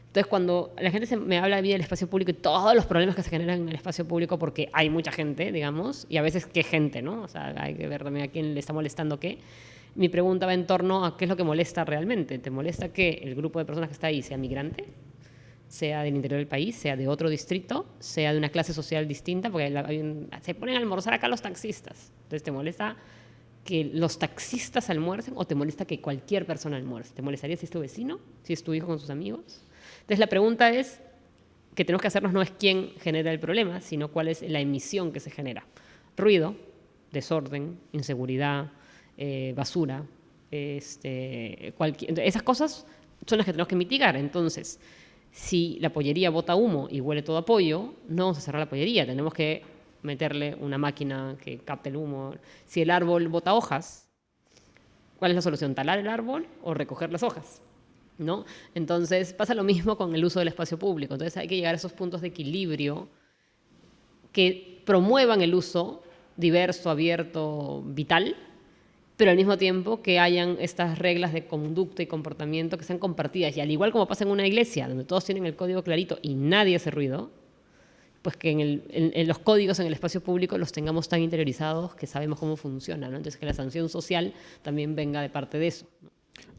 Entonces, cuando la gente se me habla a mí del espacio público y todos los problemas que se generan en el espacio público, porque hay mucha gente, digamos, y a veces qué gente, ¿no? O sea, hay que ver también a quién le está molestando qué mi pregunta va en torno a qué es lo que molesta realmente. ¿Te molesta que el grupo de personas que está ahí sea migrante? sea del interior del país, sea de otro distrito, sea de una clase social distinta, porque se ponen a almorzar acá los taxistas. Entonces, ¿te molesta que los taxistas almuercen o te molesta que cualquier persona almuerce? ¿Te molestaría si es tu vecino? ¿Si es tu hijo con sus amigos? Entonces, la pregunta es, que tenemos que hacernos no es quién genera el problema, sino cuál es la emisión que se genera. Ruido, desorden, inseguridad, eh, basura, este, esas cosas son las que tenemos que mitigar. Entonces, si la pollería bota humo y huele todo a pollo, no vamos a cerrar la pollería, tenemos que meterle una máquina que capte el humo. Si el árbol bota hojas, ¿cuál es la solución? ¿Talar el árbol o recoger las hojas? ¿No? Entonces pasa lo mismo con el uso del espacio público. Entonces hay que llegar a esos puntos de equilibrio que promuevan el uso diverso, abierto, vital, pero al mismo tiempo que hayan estas reglas de conducta y comportamiento que sean compartidas. Y al igual como pasa en una iglesia, donde todos tienen el código clarito y nadie hace ruido, pues que en, los códigos en el espacio público los tengamos tan interiorizados que sabemos cómo funciona. ¿no? Entonces, que la sanción social también venga de parte de eso.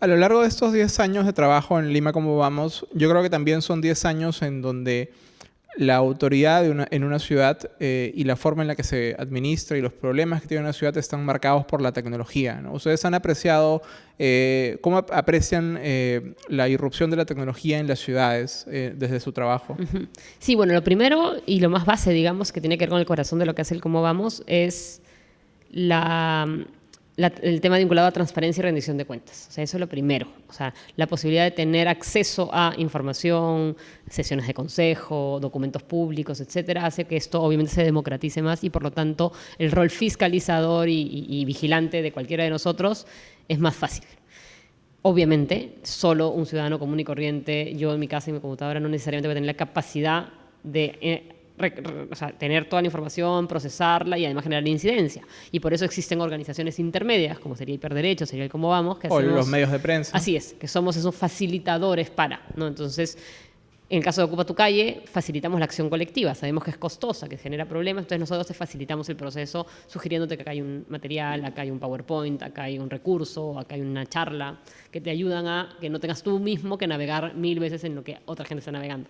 A lo largo de estos 10 años de trabajo en Lima como vamos, yo creo que también son 10 años en donde la autoridad en una ciudad eh, y la forma en la que se administra y los problemas que tiene una ciudad están marcados por la tecnología. Ustedes han apreciado, eh, ¿cómo aprecian eh, la irrupción de la tecnología en las ciudades desde su trabajo? Sí, bueno, lo primero y lo más base, digamos, que tiene que ver con el corazón de lo que hace el Cómo Vamos, es la el tema vinculado a transparencia y rendición de cuentas. O sea, eso es lo primero. O sea, la posibilidad de tener acceso a información, sesiones de consejo, documentos públicos, etcétera, hace que esto obviamente se democratice más y por lo tanto el rol fiscalizador y, vigilante de cualquiera de nosotros es más fácil. Obviamente, solo un ciudadano común y corriente, yo en mi casa y mi computadora, no necesariamente voy a tener la capacidad de eh, tener toda la información, procesarla y además generar incidencia. Y por eso existen organizaciones intermedias, como sería Hiperderecho, sería el Cómo Vamos. Que o los medios de prensa. Así es, que somos esos facilitadores para, ¿no? Entonces, en el caso de Ocupa tu calle, facilitamos la acción colectiva. Sabemos que es costosa, que genera problemas, entonces nosotros te facilitamos el proceso sugiriéndote que acá hay un material, acá hay un PowerPoint, acá hay un recurso, acá hay una charla, que te ayudan a que no tengas tú mismo que navegar mil veces en lo que otra gente está navegando.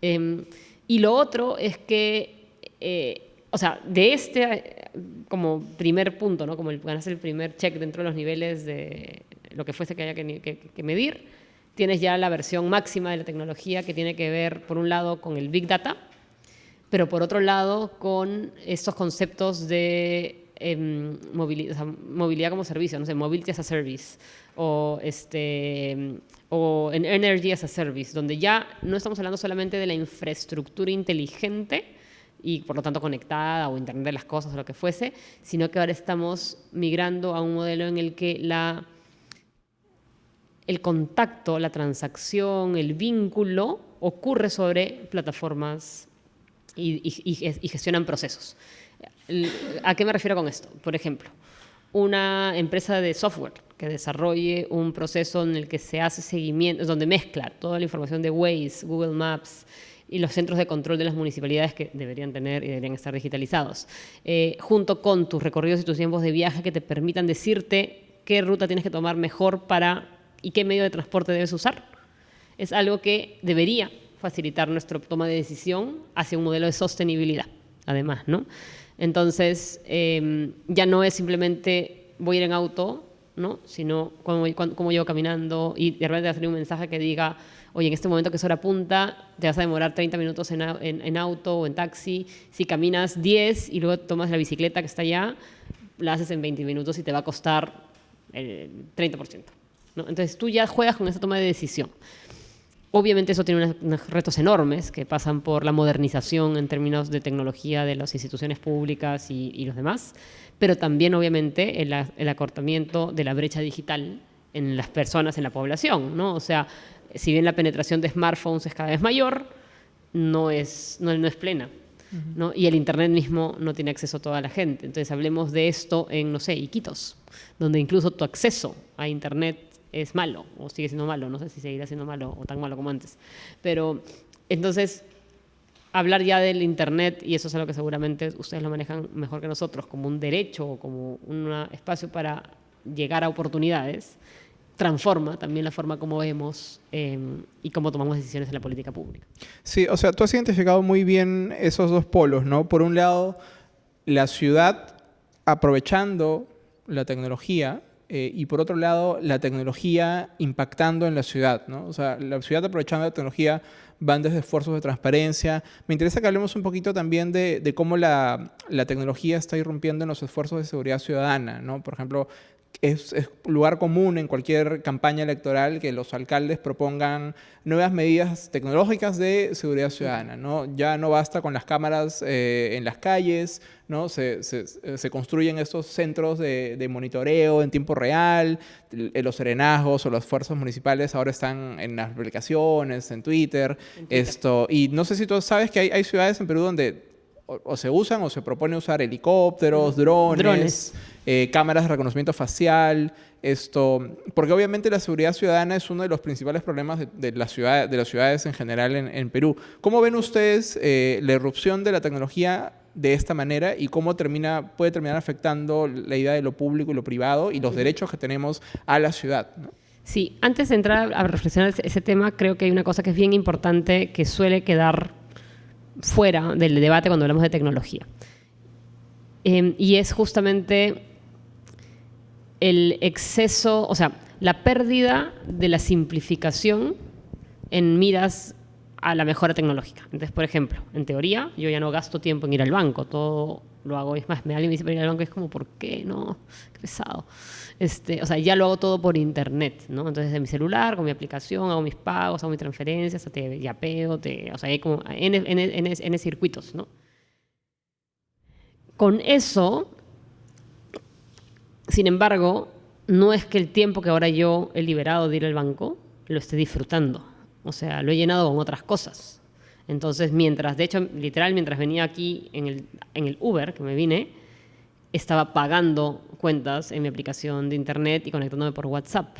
Eh, y lo otro es que, eh, o sea, de este como primer punto, ¿no? como el, ganas el primer check dentro de los niveles de lo que fuese que haya que, medir, tienes ya la versión máxima de la tecnología que tiene que ver, por un lado, con el Big Data, pero por otro lado, con estos conceptos de em, movilidad, movilidad, como servicio, no sé, mobility as a service, o este, o en Energy as a Service, donde ya no estamos hablando solamente de la infraestructura inteligente y por lo tanto conectada o Internet de las cosas o lo que fuese, sino que ahora estamos migrando a un modelo en el que la, el contacto, la transacción, el vínculo ocurre sobre plataformas y, y gestionan procesos. ¿A qué me refiero con esto? Por ejemplo, una empresa de software que desarrolle un proceso en el que se hace seguimiento, donde mezcla toda la información de Waze, Google Maps y los centros de control de las municipalidades que deberían tener y deberían estar digitalizados, eh, junto con tus recorridos y tus tiempos de viaje que te permitan decirte qué ruta tienes que tomar mejor para y qué medio de transporte debes usar. Es algo que debería facilitar nuestra toma de decisión hacia un modelo de sostenibilidad, además, ¿no? Entonces, em, ya no es simplemente voy a ir en auto ¿no? sino cómo, cómo llevo caminando y de repente va a salir un mensaje que diga, oye, en este momento que es hora punta, te vas a demorar 30 minutos en, en, auto o en taxi, si caminas 10 y luego tomas la bicicleta que está allá, la haces en 20 minutos y te va a costar el 30%. ¿no? Entonces tú ya juegas con esa toma de decisión. Obviamente eso tiene unos, retos enormes que pasan por la modernización en términos de tecnología de las instituciones públicas y, y los demás, pero también obviamente el, acortamiento de la brecha digital en las personas, en la población, ¿no? O sea, si bien la penetración de smartphones es cada vez mayor, no es, no, no es plena. ¿no? Y el Internet mismo no tiene acceso a toda la gente. Entonces hablemos de esto en, no sé, Iquitos, donde incluso tu acceso a Internet es malo, o sigue siendo malo, no sé si seguirá siendo malo o tan malo como antes. Pero entonces hablar ya del Internet, y eso es algo que seguramente ustedes lo manejan mejor que nosotros, como un derecho o como un espacio para llegar a oportunidades, transforma también la forma como vemos em, y cómo tomamos decisiones en la política pública. Sí, o sea, tú has identificado muy bien esos dos polos, ¿no? Por un lado, la ciudad aprovechando la tecnología eh, y por otro lado, la tecnología impactando en la ciudad, ¿no? O sea, la ciudad aprovechando la tecnología van desde esfuerzos de transparencia. Me interesa que hablemos un poquito también de, de cómo la, la, tecnología está irrumpiendo en los esfuerzos de seguridad ciudadana, ¿no? Por ejemplo, es, lugar común en cualquier campaña electoral que los alcaldes propongan nuevas medidas tecnológicas de seguridad ciudadana. ¿no? Ya no basta con las cámaras eh, en las calles, ¿no? Se, se, construyen estos centros de, de, monitoreo en tiempo real, los serenazgos o las fuerzas municipales ahora están en las aplicaciones, en Twitter, Esto, y no sé si tú sabes que hay, hay ciudades en Perú donde o, se usan o se propone usar helicópteros, drones, eh, cámaras de reconocimiento facial, esto, porque obviamente la seguridad ciudadana es uno de los principales problemas de, la ciudad, de las ciudades en general en, Perú. ¿Cómo ven ustedes eh, la irrupción de la tecnología de esta manera y cómo termina, puede terminar afectando la idea de lo público y lo privado y los derechos que tenemos a la ciudad? Sí, antes de entrar a reflexionar ese tema, creo que hay una cosa que es bien importante que suele quedar fuera del debate cuando hablamos de tecnología. Em, y es justamente el exceso, o sea, la pérdida de la simplificación en miras a la mejora tecnológica. Entonces, por ejemplo, en teoría, yo ya no gasto tiempo en ir al banco, todo lo hago, es más, me alguien me dice para ir al banco, es como, ¿por qué? No, qué pesado. Este, o sea, ya lo hago todo por internet, ¿no? Entonces, de mi celular, con mi aplicación, hago mis pagos, hago mis transferencias, te yapeo, te, o sea, hay como N, circuitos, ¿no? Con eso, sin embargo, no es que el tiempo que ahora yo he liberado de ir al banco lo esté disfrutando. O sea, lo he llenado con otras cosas. Entonces, mientras, de hecho, literal, mientras venía aquí en el, en el Uber, que me vine, estaba pagando cuentas en mi aplicación de internet y conectándome por WhatsApp.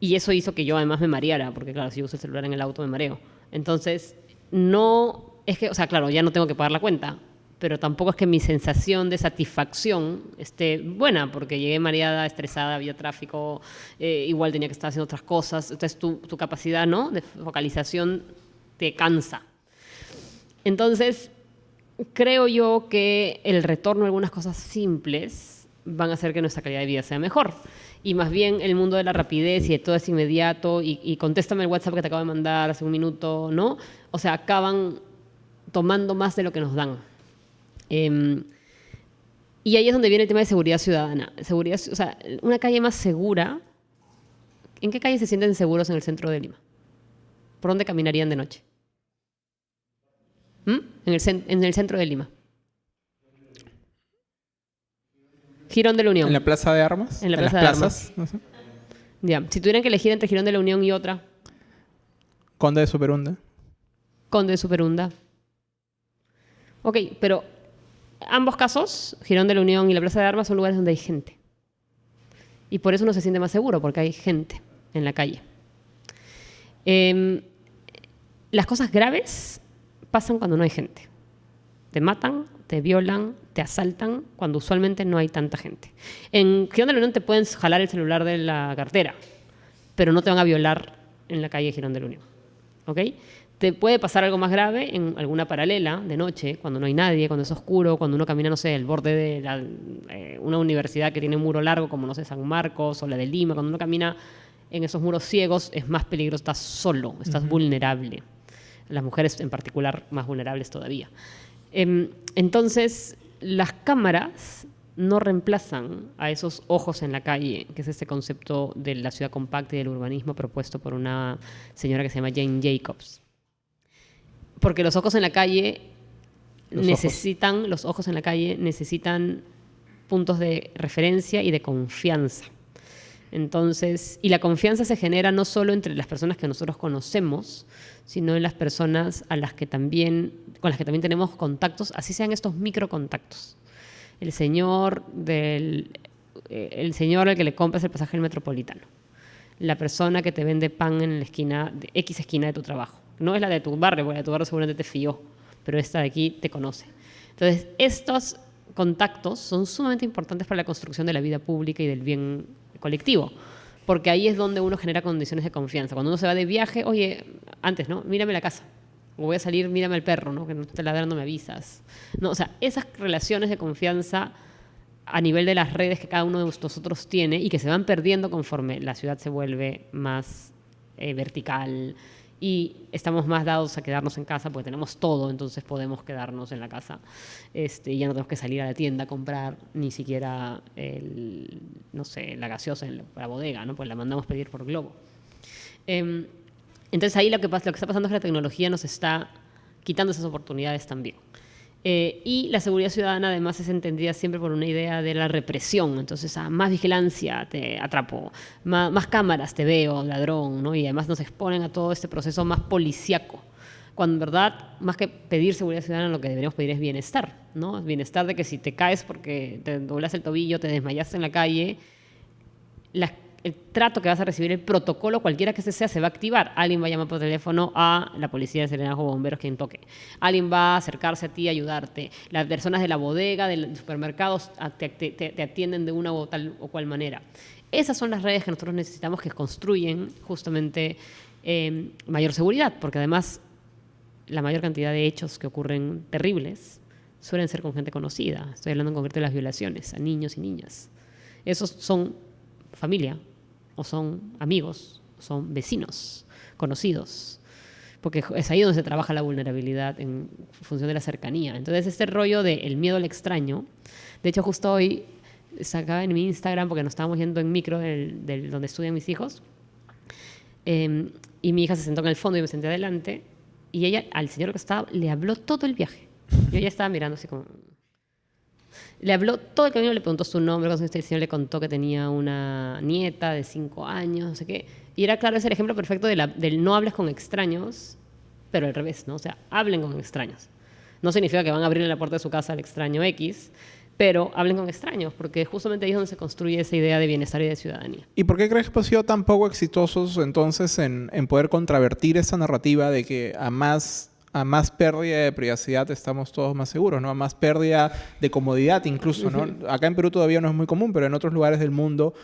Y eso hizo que yo además me mareara, porque claro, si uso el celular en el auto me mareo. Entonces, no, es que, o sea, claro, ya no tengo que pagar la cuenta, pero tampoco es que mi sensación de satisfacción esté buena, porque llegué mareada, estresada, había tráfico, eh, igual tenía que estar haciendo otras cosas, entonces tu, capacidad ¿no? de focalización te cansa. Entonces, creo yo que el retorno a algunas cosas simples van a hacer que nuestra calidad de vida sea mejor. Y más bien el mundo de la rapidez y de todo es inmediato y, y contéstame el WhatsApp que te acabo de mandar hace un minuto, ¿no? O sea, acaban tomando más de lo que nos dan. Em, y ahí es donde viene el tema de seguridad ciudadana. Seguridad, o sea, una calle más segura. ¿En qué calle se sienten seguros en el centro de Lima? ¿Por dónde caminarían de noche? ¿Mm? En, el en el centro de Lima. Girón de la Unión. ¿En la Plaza de Armas? En la las Plaza de plazas? No sé. Ya. Si tuvieran que elegir entre Girón de la Unión y otra, Conde de Superunda. Conde de Superunda. Ok, pero ambos casos, Girón de la Unión y la Plaza de Armas, son lugares donde hay gente. Y por eso uno se siente más seguro, porque hay gente en la calle. Em, las cosas graves pasan cuando no hay gente. Te matan, te violan, te asaltan, cuando usualmente no hay tanta gente. En Girón de la Unión te pueden jalar el celular de la cartera, pero no te van a violar en la calle Girón de la Unión. ¿Ok? Te puede pasar algo más grave en alguna paralela de noche, cuando no hay nadie, cuando es oscuro, cuando uno camina, no sé, el borde de la- eh, una universidad que tiene un muro largo, como, no sé, San Marcos o la de Lima, cuando uno camina en esos muros ciegos, es más peligroso, estás solo, estás vulnerable. Las mujeres en particular más vulnerables todavía. Em, entonces, las cámaras no reemplazan a esos ojos en la calle, que es este concepto de la ciudad compacta y del urbanismo propuesto por una señora que se llama Jane Jacobs. Porque los ojos en la calle Los necesitan, los ojos en la calle necesitan puntos de referencia y de confianza. Entonces, y la confianza se genera no solo entre las personas que nosotros conocemos, sino en las personas a las que también, con las que también tenemos contactos, así sean estos microcontactos. El señor del, eh, el señor al que le compras el pasaje del metropolitano. La persona que te vende pan en la esquina, de X esquina de tu trabajo. No es la de tu barrio, porque la de tu barrio seguramente te fió, pero esta de aquí te conoce. Entonces, estos contactos son sumamente importantes para la construcción de la vida pública y del bien colectivo, porque ahí es donde uno genera condiciones de confianza. Cuando uno se va de viaje, oye, antes, ¿no? Mírame la casa. O voy a salir, mírame el perro, ¿no? Que no te ladrando me avisas. No, o sea, esas relaciones de confianza a nivel de las redes que cada uno de nosotros tiene y que se van perdiendo conforme la ciudad se vuelve más eh, vertical y estamos más dados a quedarnos en casa porque tenemos todo, entonces podemos quedarnos en la casa. Este, ya no tenemos que salir a la tienda a comprar ni siquiera el, no sé, la gaseosa en la, bodega, ¿no? Pues la mandamos pedir por globo. Em, entonces ahí lo que, lo que está pasando es que la tecnología nos está quitando esas oportunidades también. Eh, y la seguridad ciudadana además es entendida siempre por una idea de la represión. Entonces, a más vigilancia te atrapo, más, más cámaras te veo, ladrón, ¿no? Y además nos exponen a todo este proceso más policíaco. Cuando en verdad, más que pedir seguridad ciudadana, lo que deberíamos pedir es bienestar, ¿no? Bienestar de que si te caes porque te doblas el tobillo, te desmayaste en la calle, la- el trato que vas a recibir, el protocolo, cualquiera que este sea, se va a activar. Alguien va a llamar por teléfono a la policía de Serenazgo o bomberos, quien toque. Alguien va a acercarse a ti a ayudarte. Las personas de la bodega, del supermercado, te, te- atienden de una o tal o cual manera. Esas son las redes que nosotros necesitamos que construyen justamente eh, mayor seguridad, porque además la mayor cantidad de hechos que ocurren terribles suelen ser con gente conocida. Estoy hablando en concreto de las violaciones a niños y niñas. Esos son familia, o son amigos, son vecinos, conocidos. Porque es ahí donde se trabaja la vulnerabilidad en función de la cercanía. Entonces, este rollo del miedo al extraño, de hecho, justo hoy sacaba en mi Instagram, porque nos estábamos yendo en micro del, donde estudian mis hijos, eh, y mi hija se sentó en el fondo y me senté adelante, y ella, al señor que estaba, le habló todo el viaje. Yo ya estaba mirando así como... Le habló todo el camino, le preguntó su nombre, el señor le contó que tenía una nieta de cinco años, no sé qué. Y era claro, es el ejemplo perfecto de del no hables con extraños, pero al revés, ¿no? O sea, hablen con extraños. No significa que van a abrirle la puerta de su casa al extraño X, pero hablen con extraños, porque justamente ahí es donde se construye esa idea de bienestar y de ciudadanía. ¿Y por qué crees que han sido tan poco exitosos entonces en, en poder contravertir esa narrativa de que a más a más pérdida de privacidad estamos todos más seguros, ¿no? A más pérdida de comodidad incluso, ¿no? Acá en Perú todavía no es muy común, pero en otros lugares del mundo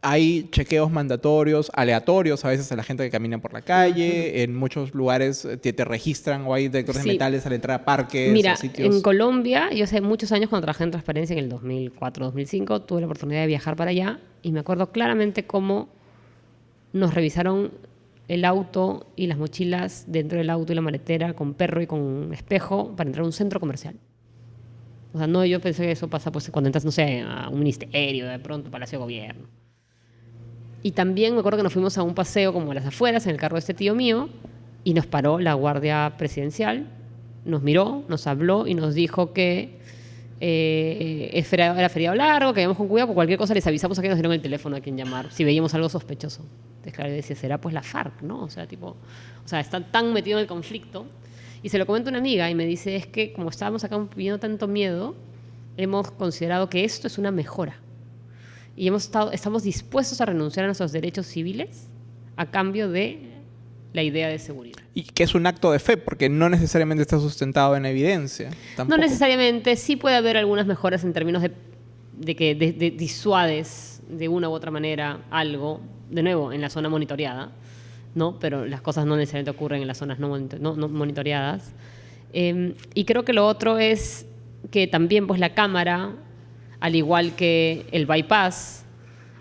hay chequeos mandatorios, aleatorios a veces a la gente que camina por la calle. En muchos lugares eh, te, te registran o hay detectores de metales al entrar a parques. Mira, sitios. en Colombia, yo hace muchos años cuando trabajé en transparencia en el 2004-2005, tuve la oportunidad de viajar para allá y me acuerdo claramente cómo nos revisaron el auto y las mochilas dentro del auto y la maletera con perro y con espejo para entrar a un centro comercial. O sea, no, yo pensé que eso pasa pues cuando entras, no sé, a un ministerio, de pronto, Palacio de Gobierno. Y también me acuerdo que nos fuimos a un paseo como a las afueras en el carro de este tío mío y nos paró la guardia presidencial, nos miró, nos habló y nos dijo que eh, feriado- era feriado largo, que con cuidado, por cualquier cosa les avisamos a que nos dieron el teléfono a quien llamar, si veíamos algo sospechoso. Entonces, claro, decía, será pues la FARC, ¿no? O sea, tipo, o sea, están tan metidos en el conflicto. Y se lo comento a una amiga y me dice, es que como estábamos acá viviendo tanto miedo, hemos considerado que esto es una mejora. Y hemos estado, estamos dispuestos a renunciar a nuestros derechos civiles a cambio de la idea de seguridad. Y que es un acto de fe, porque no necesariamente está sustentado en evidencia. No necesariamente, sí puede haber algunas mejoras en términos de, de que de- de- disuades de una u otra manera algo, de nuevo, en la zona monitoreada, ¿no? Pero las cosas no necesariamente ocurren en las zonas no, no- no monitoreadas. Eh, y creo que lo otro es que también pues la cámara, al igual que el bypass,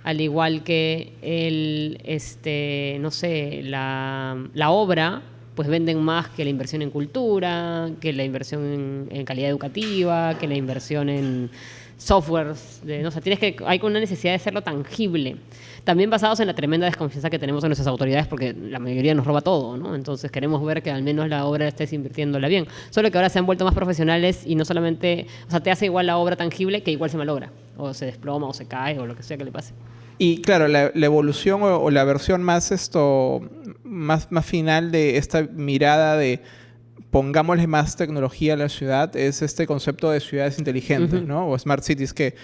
al igual que el, este, no sé, la, obra, pues venden más que la inversión en cultura, que la inversión en, calidad educativa, que la inversión en softwares. De, no sé, tienes que, hay una necesidad de hacerlo tangible. También basados en la tremenda desconfianza que tenemos en nuestras autoridades, porque la mayoría nos roba todo, ¿no? Entonces queremos ver que al menos la obra estés invirtiéndola bien. Solo que ahora se han vuelto más profesionales y no solamente, o sea, te hace igual la obra tangible que igual se malogra, o se desploma, o se cae, o lo que sea que le pase. Y claro, la, la evolución o, o la versión más esto más, más final de esta mirada de pongámosle más tecnología a la ciudad es este concepto de ciudades inteligentes, ¿no? O smart cities que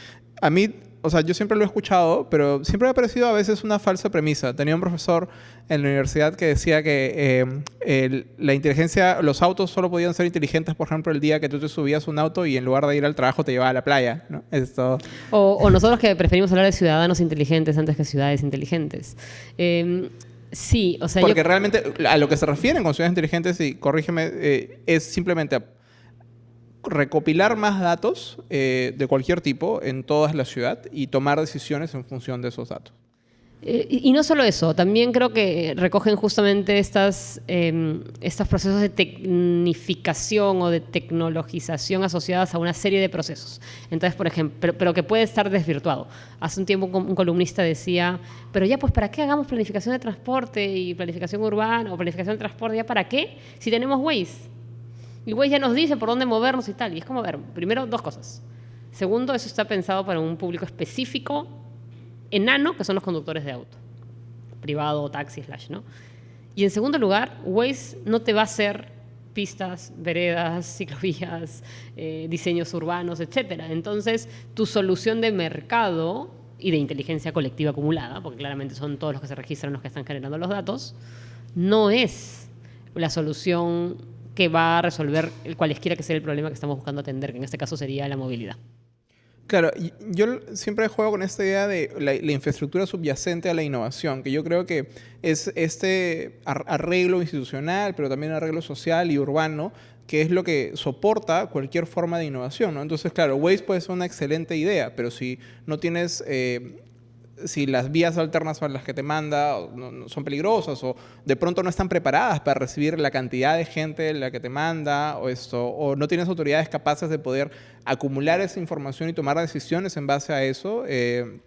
a mí, o sea, yo siempre lo he escuchado, pero siempre me ha parecido a veces una falsa premisa. Tenía un profesor en la universidad que decía que eh, el- la inteligencia, los autos solo podían ser inteligentes, por ejemplo, el día que tú te subías a un auto y en lugar de ir al trabajo te llevaba a la playa, ¿no? Esto... O, o nosotros que preferimos hablar de ciudadanos inteligentes antes que ciudades inteligentes. Eh, sí, o sea, yo- Porque realmente a lo que se refieren con ciudades inteligentes, y corrígeme, eh, es simplemente recopilar más datos eh, de cualquier tipo en toda la ciudad y tomar decisiones en función de esos datos. Eh, y, no solo eso, también creo que recogen justamente estas, eh, estos procesos de tecnificación o de tecnologización asociadas a una serie de procesos. Entonces, por ejemplo, pero, que puede estar desvirtuado. Hace un tiempo un columnista decía, pero ya pues, ¿para qué hagamos planificación de transporte y planificación urbana o planificación de transporte? ¿Ya para qué? Si tenemos Waze. Y Waze ya nos dice por dónde movernos y tal. Y es como, a ver, primero dos cosas. Segundo, eso está pensado para un público específico enano, que son los conductores de auto, privado, taxi, slash, ¿no? Y en segundo lugar, Waze no te va a hacer pistas, veredas, ciclovías, eh, diseños urbanos, etc. Entonces, tu solución de mercado y de inteligencia colectiva acumulada, porque claramente son todos los que se registran los que están generando los datos, no es la solución que va a resolver el cualesquiera que sea el problema que estamos buscando atender, que en este caso sería la movilidad. Claro, yo siempre juego con esta idea de la, infraestructura subyacente a la innovación, que yo creo que es este ar- arreglo institucional, pero también arreglo social y urbano, que es lo que soporta cualquier forma de innovación. ¿no? Entonces, claro, Waze puede ser una excelente idea, pero si no tienes... eh, si las vías alternas son las que te manda no- no son peligrosas o de pronto no están preparadas para recibir la cantidad de gente la que te manda o esto o no tienes autoridades capaces de poder acumular esa información y tomar decisiones en base a eso eh,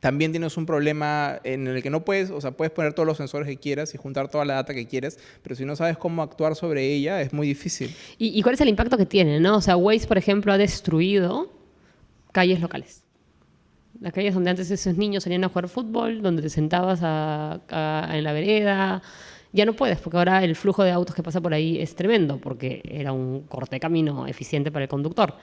también tienes un problema en el que no puedes, o sea, puedes poner todos los sensores que quieras y juntar toda la data que quieres, pero si no sabes cómo actuar sobre ella es muy difícil. ¿Y, y cuál es el impacto que tiene? ¿no? O sea, Waze, por ejemplo, ha destruido calles locales. Las calles donde antes esos niños salían a jugar fútbol, donde te sentabas en la vereda, Ya no puedes, porque ahora el flujo de autos que pasa por ahí es tremendo, porque era un corte de camino eficiente para el conductor,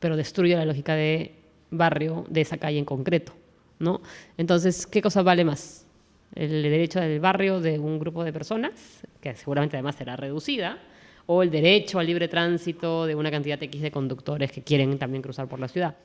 pero destruye la lógica de barrio de esa calle en concreto. ¿no? Entonces, ¿qué cosa vale más? El derecho del barrio de un grupo de personas, que seguramente además será reducida, o el derecho al libre tránsito de una cantidad X de conductores que quieren también cruzar por la ciudad.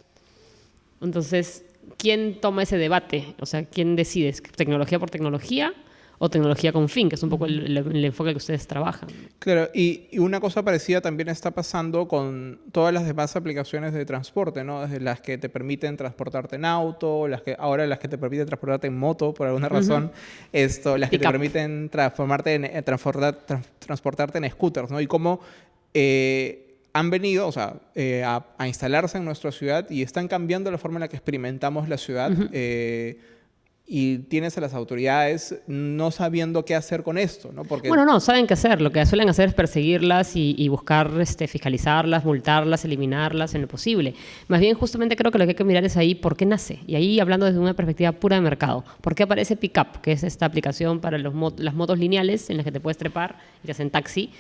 Entonces, ¿quién toma ese debate? O sea, ¿quién decide? ¿Tecnología por tecnología o tecnología con fin, que es un poco el, enfoque que ustedes trabajan. Claro, y, una cosa parecida también está pasando con todas las demás aplicaciones de transporte, ¿no? Desde las que te permiten transportarte en auto, las que ahora las que te permiten transportarte en moto por alguna razón, esto, las que te permiten transformarte en, eh, transportarte en scooters, ¿no? Y cómo eh, han venido, o sea, eh, a, instalarse en nuestra ciudad y están cambiando la forma en la que experimentamos la ciudad y tienes a las autoridades no sabiendo qué hacer con esto, ¿no? Porque... Bueno, no, saben qué hacer. Lo que suelen hacer es perseguirlas y, buscar este, fiscalizarlas, multarlas, eliminarlas en lo posible. Más bien, justamente creo que lo que hay que mirar es ahí por qué nace. Y ahí hablando desde una perspectiva pura de mercado. ¿Por qué aparece Pickup, que es esta aplicación para los las motos lineales en las que te puedes trepar y te hacen taxi?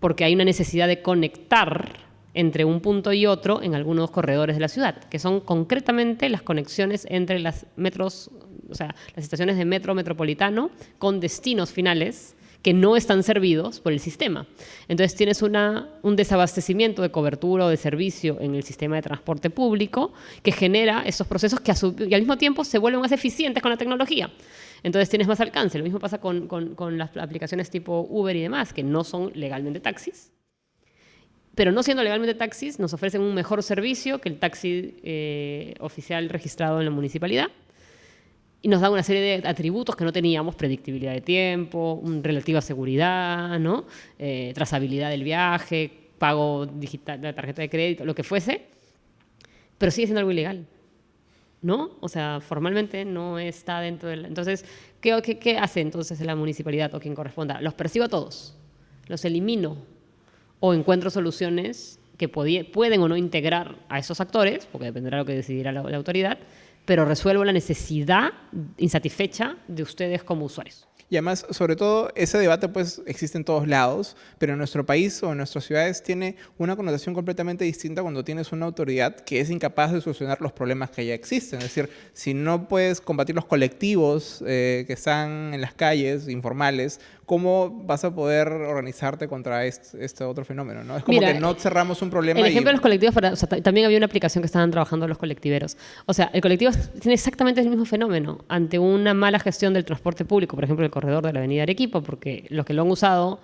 Porque hay una necesidad de conectar entre un punto y otro en algunos corredores de la ciudad, que son concretamente las conexiones entre las metros, o sea, las estaciones de metro metropolitano con destinos finales que no están servidos por el sistema. Entonces tienes un desabastecimiento de cobertura o de servicio en el sistema de transporte público que genera esos procesos que y al mismo tiempo se vuelven más eficientes con la tecnología. Entonces tienes más alcance. Lo mismo pasa con, con, con las aplicaciones tipo Uber y demás, que no son legalmente taxis, pero no siendo legalmente taxis, nos ofrecen un mejor servicio que el taxi eh, oficial registrado en la municipalidad. Y nos dan una serie de atributos que no teníamos, predictibilidad de tiempo, relativa seguridad, ¿no? Eh, trazabilidad del viaje, pago digital de tarjeta de crédito, lo que fuese, pero sigue siendo algo ilegal. ¿no? O sea, formalmente no está dentro del... Entonces, ¿qué, qué, qué hace entonces la municipalidad o quien corresponda? Los percibo a todos, los elimino o encuentro soluciones que pueden o no integrar a esos actores, porque dependerá de lo que decidirá la, la autoridad, pero resuelvo la necesidad insatisfecha de ustedes como usuarios. Y además, sobre todo, ese debate pues existe en todos lados, pero en nuestro país o en nuestras ciudades tiene una connotación completamente distinta cuando tienes una autoridad que es incapaz de solucionar los problemas que ya existen. Es decir, si no puedes combatir los colectivos eh, que están en las calles informales, ¿cómo vas a poder organizarte contra este, otro fenómeno? ¿no? Es como que no cerramos un problema. El ejemplo de los colectivos, también había una aplicación que estaban trabajando los colectiveros. O sea, el colectivo tiene exactamente el mismo fenómeno. Ante una mala gestión del transporte público, por ejemplo, el corredor de la avenida Arequipa, porque los que lo han usado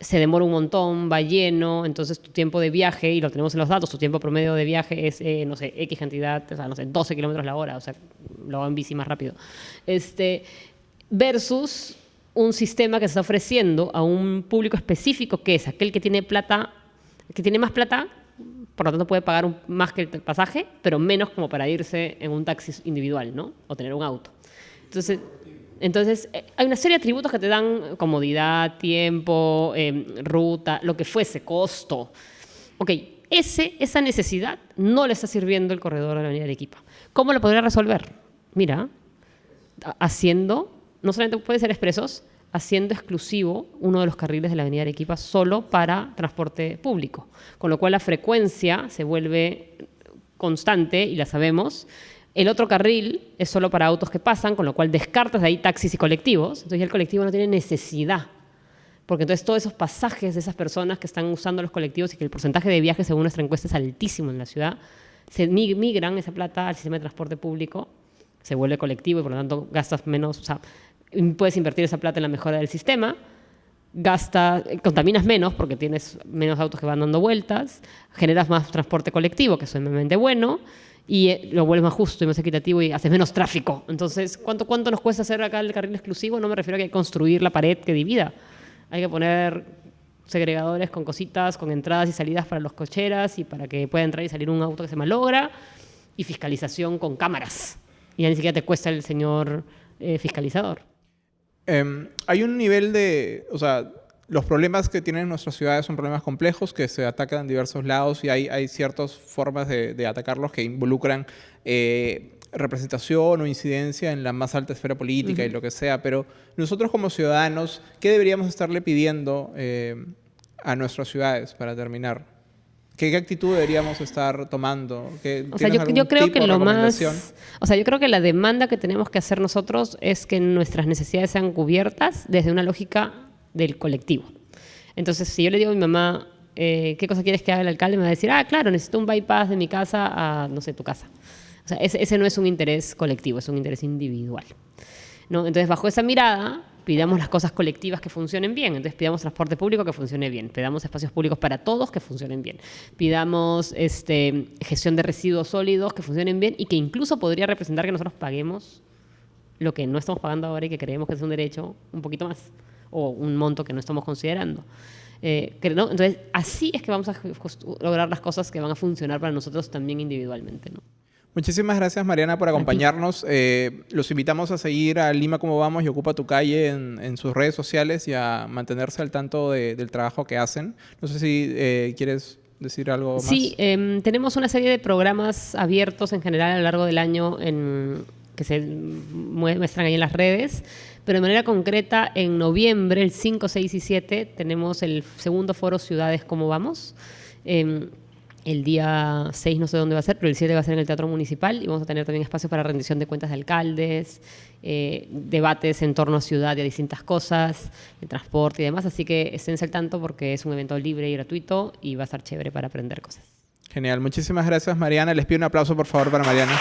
se demora un montón, va lleno, entonces tu tiempo de viaje, y lo tenemos en los datos, tu tiempo promedio de viaje es, eh, no sé, X cantidad, o sea, no sé, 12 kilómetros la hora, o sea, lo va en bici más rápido. Este, versus un sistema que se está ofreciendo a un público específico que es aquel que tiene plata, que tiene más plata, por lo tanto puede pagar más que el pasaje, pero menos como para irse en un taxi individual, ¿no? O tener un auto. Entonces, entonces eh, hay una serie de atributos que te dan comodidad, tiempo, em, ruta, lo que fuese, costo. Ok, ese, esa necesidad no le está sirviendo el corredor de la Avenida Arequipa. ¿Cómo lo podría resolver? Mira, haciendo no solamente puede ser expresos, haciendo exclusivo uno de los carriles de la avenida Arequipa solo para transporte público, con lo cual la frecuencia se vuelve constante y la sabemos. El otro carril es solo para autos que pasan, con lo cual descartas de ahí taxis y colectivos, entonces ya el colectivo no tiene necesidad porque entonces todos esos pasajes de esas personas que están usando los colectivos y que el porcentaje de viajes según nuestra encuesta es altísimo en la ciudad, se migran esa plata al sistema de transporte público, se vuelve colectivo y por lo tanto gastas menos, puedes invertir esa plata en la mejora del sistema, gasta, contaminas menos porque tienes menos autos que van dando vueltas, generas más transporte colectivo, que es sumamente bueno, y eh, lo vuelves más justo y más equitativo y haces menos tráfico. Entonces, ¿cuánto, ¿cuánto nos cuesta hacer acá el carril exclusivo? No me refiero a que hay que construir la pared que divida. Hay que poner segregadores con cositas, con entradas y salidas para los cocheras y para que pueda entrar y salir un auto que se malogra, y fiscalización con cámaras. Y ya ni siquiera te cuesta el señor eh, fiscalizador. Em, hay un nivel de, o sea, los problemas que tienen nuestras ciudades son problemas complejos que se atacan en diversos lados y hay, hay ciertas formas de, atacarlos que involucran eh, representación o incidencia en la más alta esfera política y lo que sea, pero nosotros como ciudadanos, ¿qué deberíamos estarle pidiendo eh, a nuestras ciudades para terminar? ¿Qué, actitud deberíamos estar tomando? o sea, yo, creo que lo más... O sea, yo creo que la demanda que tenemos que hacer nosotros es que nuestras necesidades sean cubiertas desde una lógica del colectivo. Entonces, si yo le digo a mi mamá, eh, ¿qué cosa quieres que haga el alcalde? Me va a decir, ah, claro, necesito un bypass de mi casa a, no sé, tu casa. O sea, ese, ese no es un interés colectivo, es un interés individual. ¿no? Entonces, bajo esa mirada, pidamos las cosas colectivas que funcionen bien. Entonces pidamos transporte público que funcione bien, pidamos espacios públicos para todos que funcionen bien, pidamos este, gestión de residuos sólidos que funcionen bien y que incluso podría representar que nosotros paguemos lo que no estamos pagando ahora y que creemos que es un derecho un poquito más o un monto que no estamos considerando. Eh, Entonces, así es que vamos a lograr las cosas que van a funcionar para nosotros también individualmente. ¿no? Muchísimas gracias, Mariana, por acompañarnos. Eh, los invitamos a seguir a Lima Como Vamos y Ocupa Tu Calle en, sus redes sociales y a mantenerse al tanto del trabajo que hacen. No sé si eh, quieres decir algo más. Sí, em, tenemos una serie de programas abiertos en general a lo largo del año en, que se muestran ahí en las redes. Pero de manera concreta, en noviembre, el 5, 6 y 7, tenemos el segundo foro Ciudades Como Vamos. El día 6 no sé dónde va a ser, pero el 7 va a ser en el Teatro Municipal y vamos a tener también espacio para rendición de cuentas de alcaldes, eh, debates en torno a ciudad y a distintas cosas, de transporte y demás. Así que estén al tanto porque es un evento libre y gratuito y va a estar chévere para aprender cosas. Genial. Muchísimas gracias, Mariana. Les pido un aplauso, por favor, para Mariana.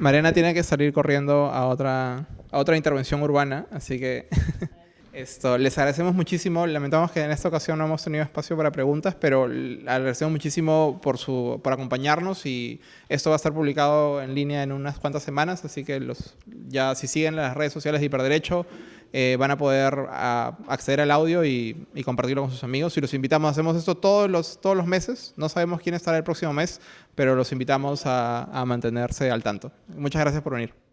Mariana tiene que salir corriendo a otra, a otra intervención urbana, así que... Esto, les agradecemos muchísimo. Lamentamos que en esta ocasión no hemos tenido espacio para preguntas, pero agradecemos muchísimo por, su, por acompañarnos y esto va a estar publicado en línea en unas cuantas semanas, así que los, ya si siguen las redes sociales de Hiperderecho eh, van a poder acceder al audio y, compartirlo con sus amigos. Y los invitamos, hacemos esto todos los, todos los meses, no sabemos quién estará el próximo mes, pero los invitamos a mantenerse al tanto. Muchas gracias por venir.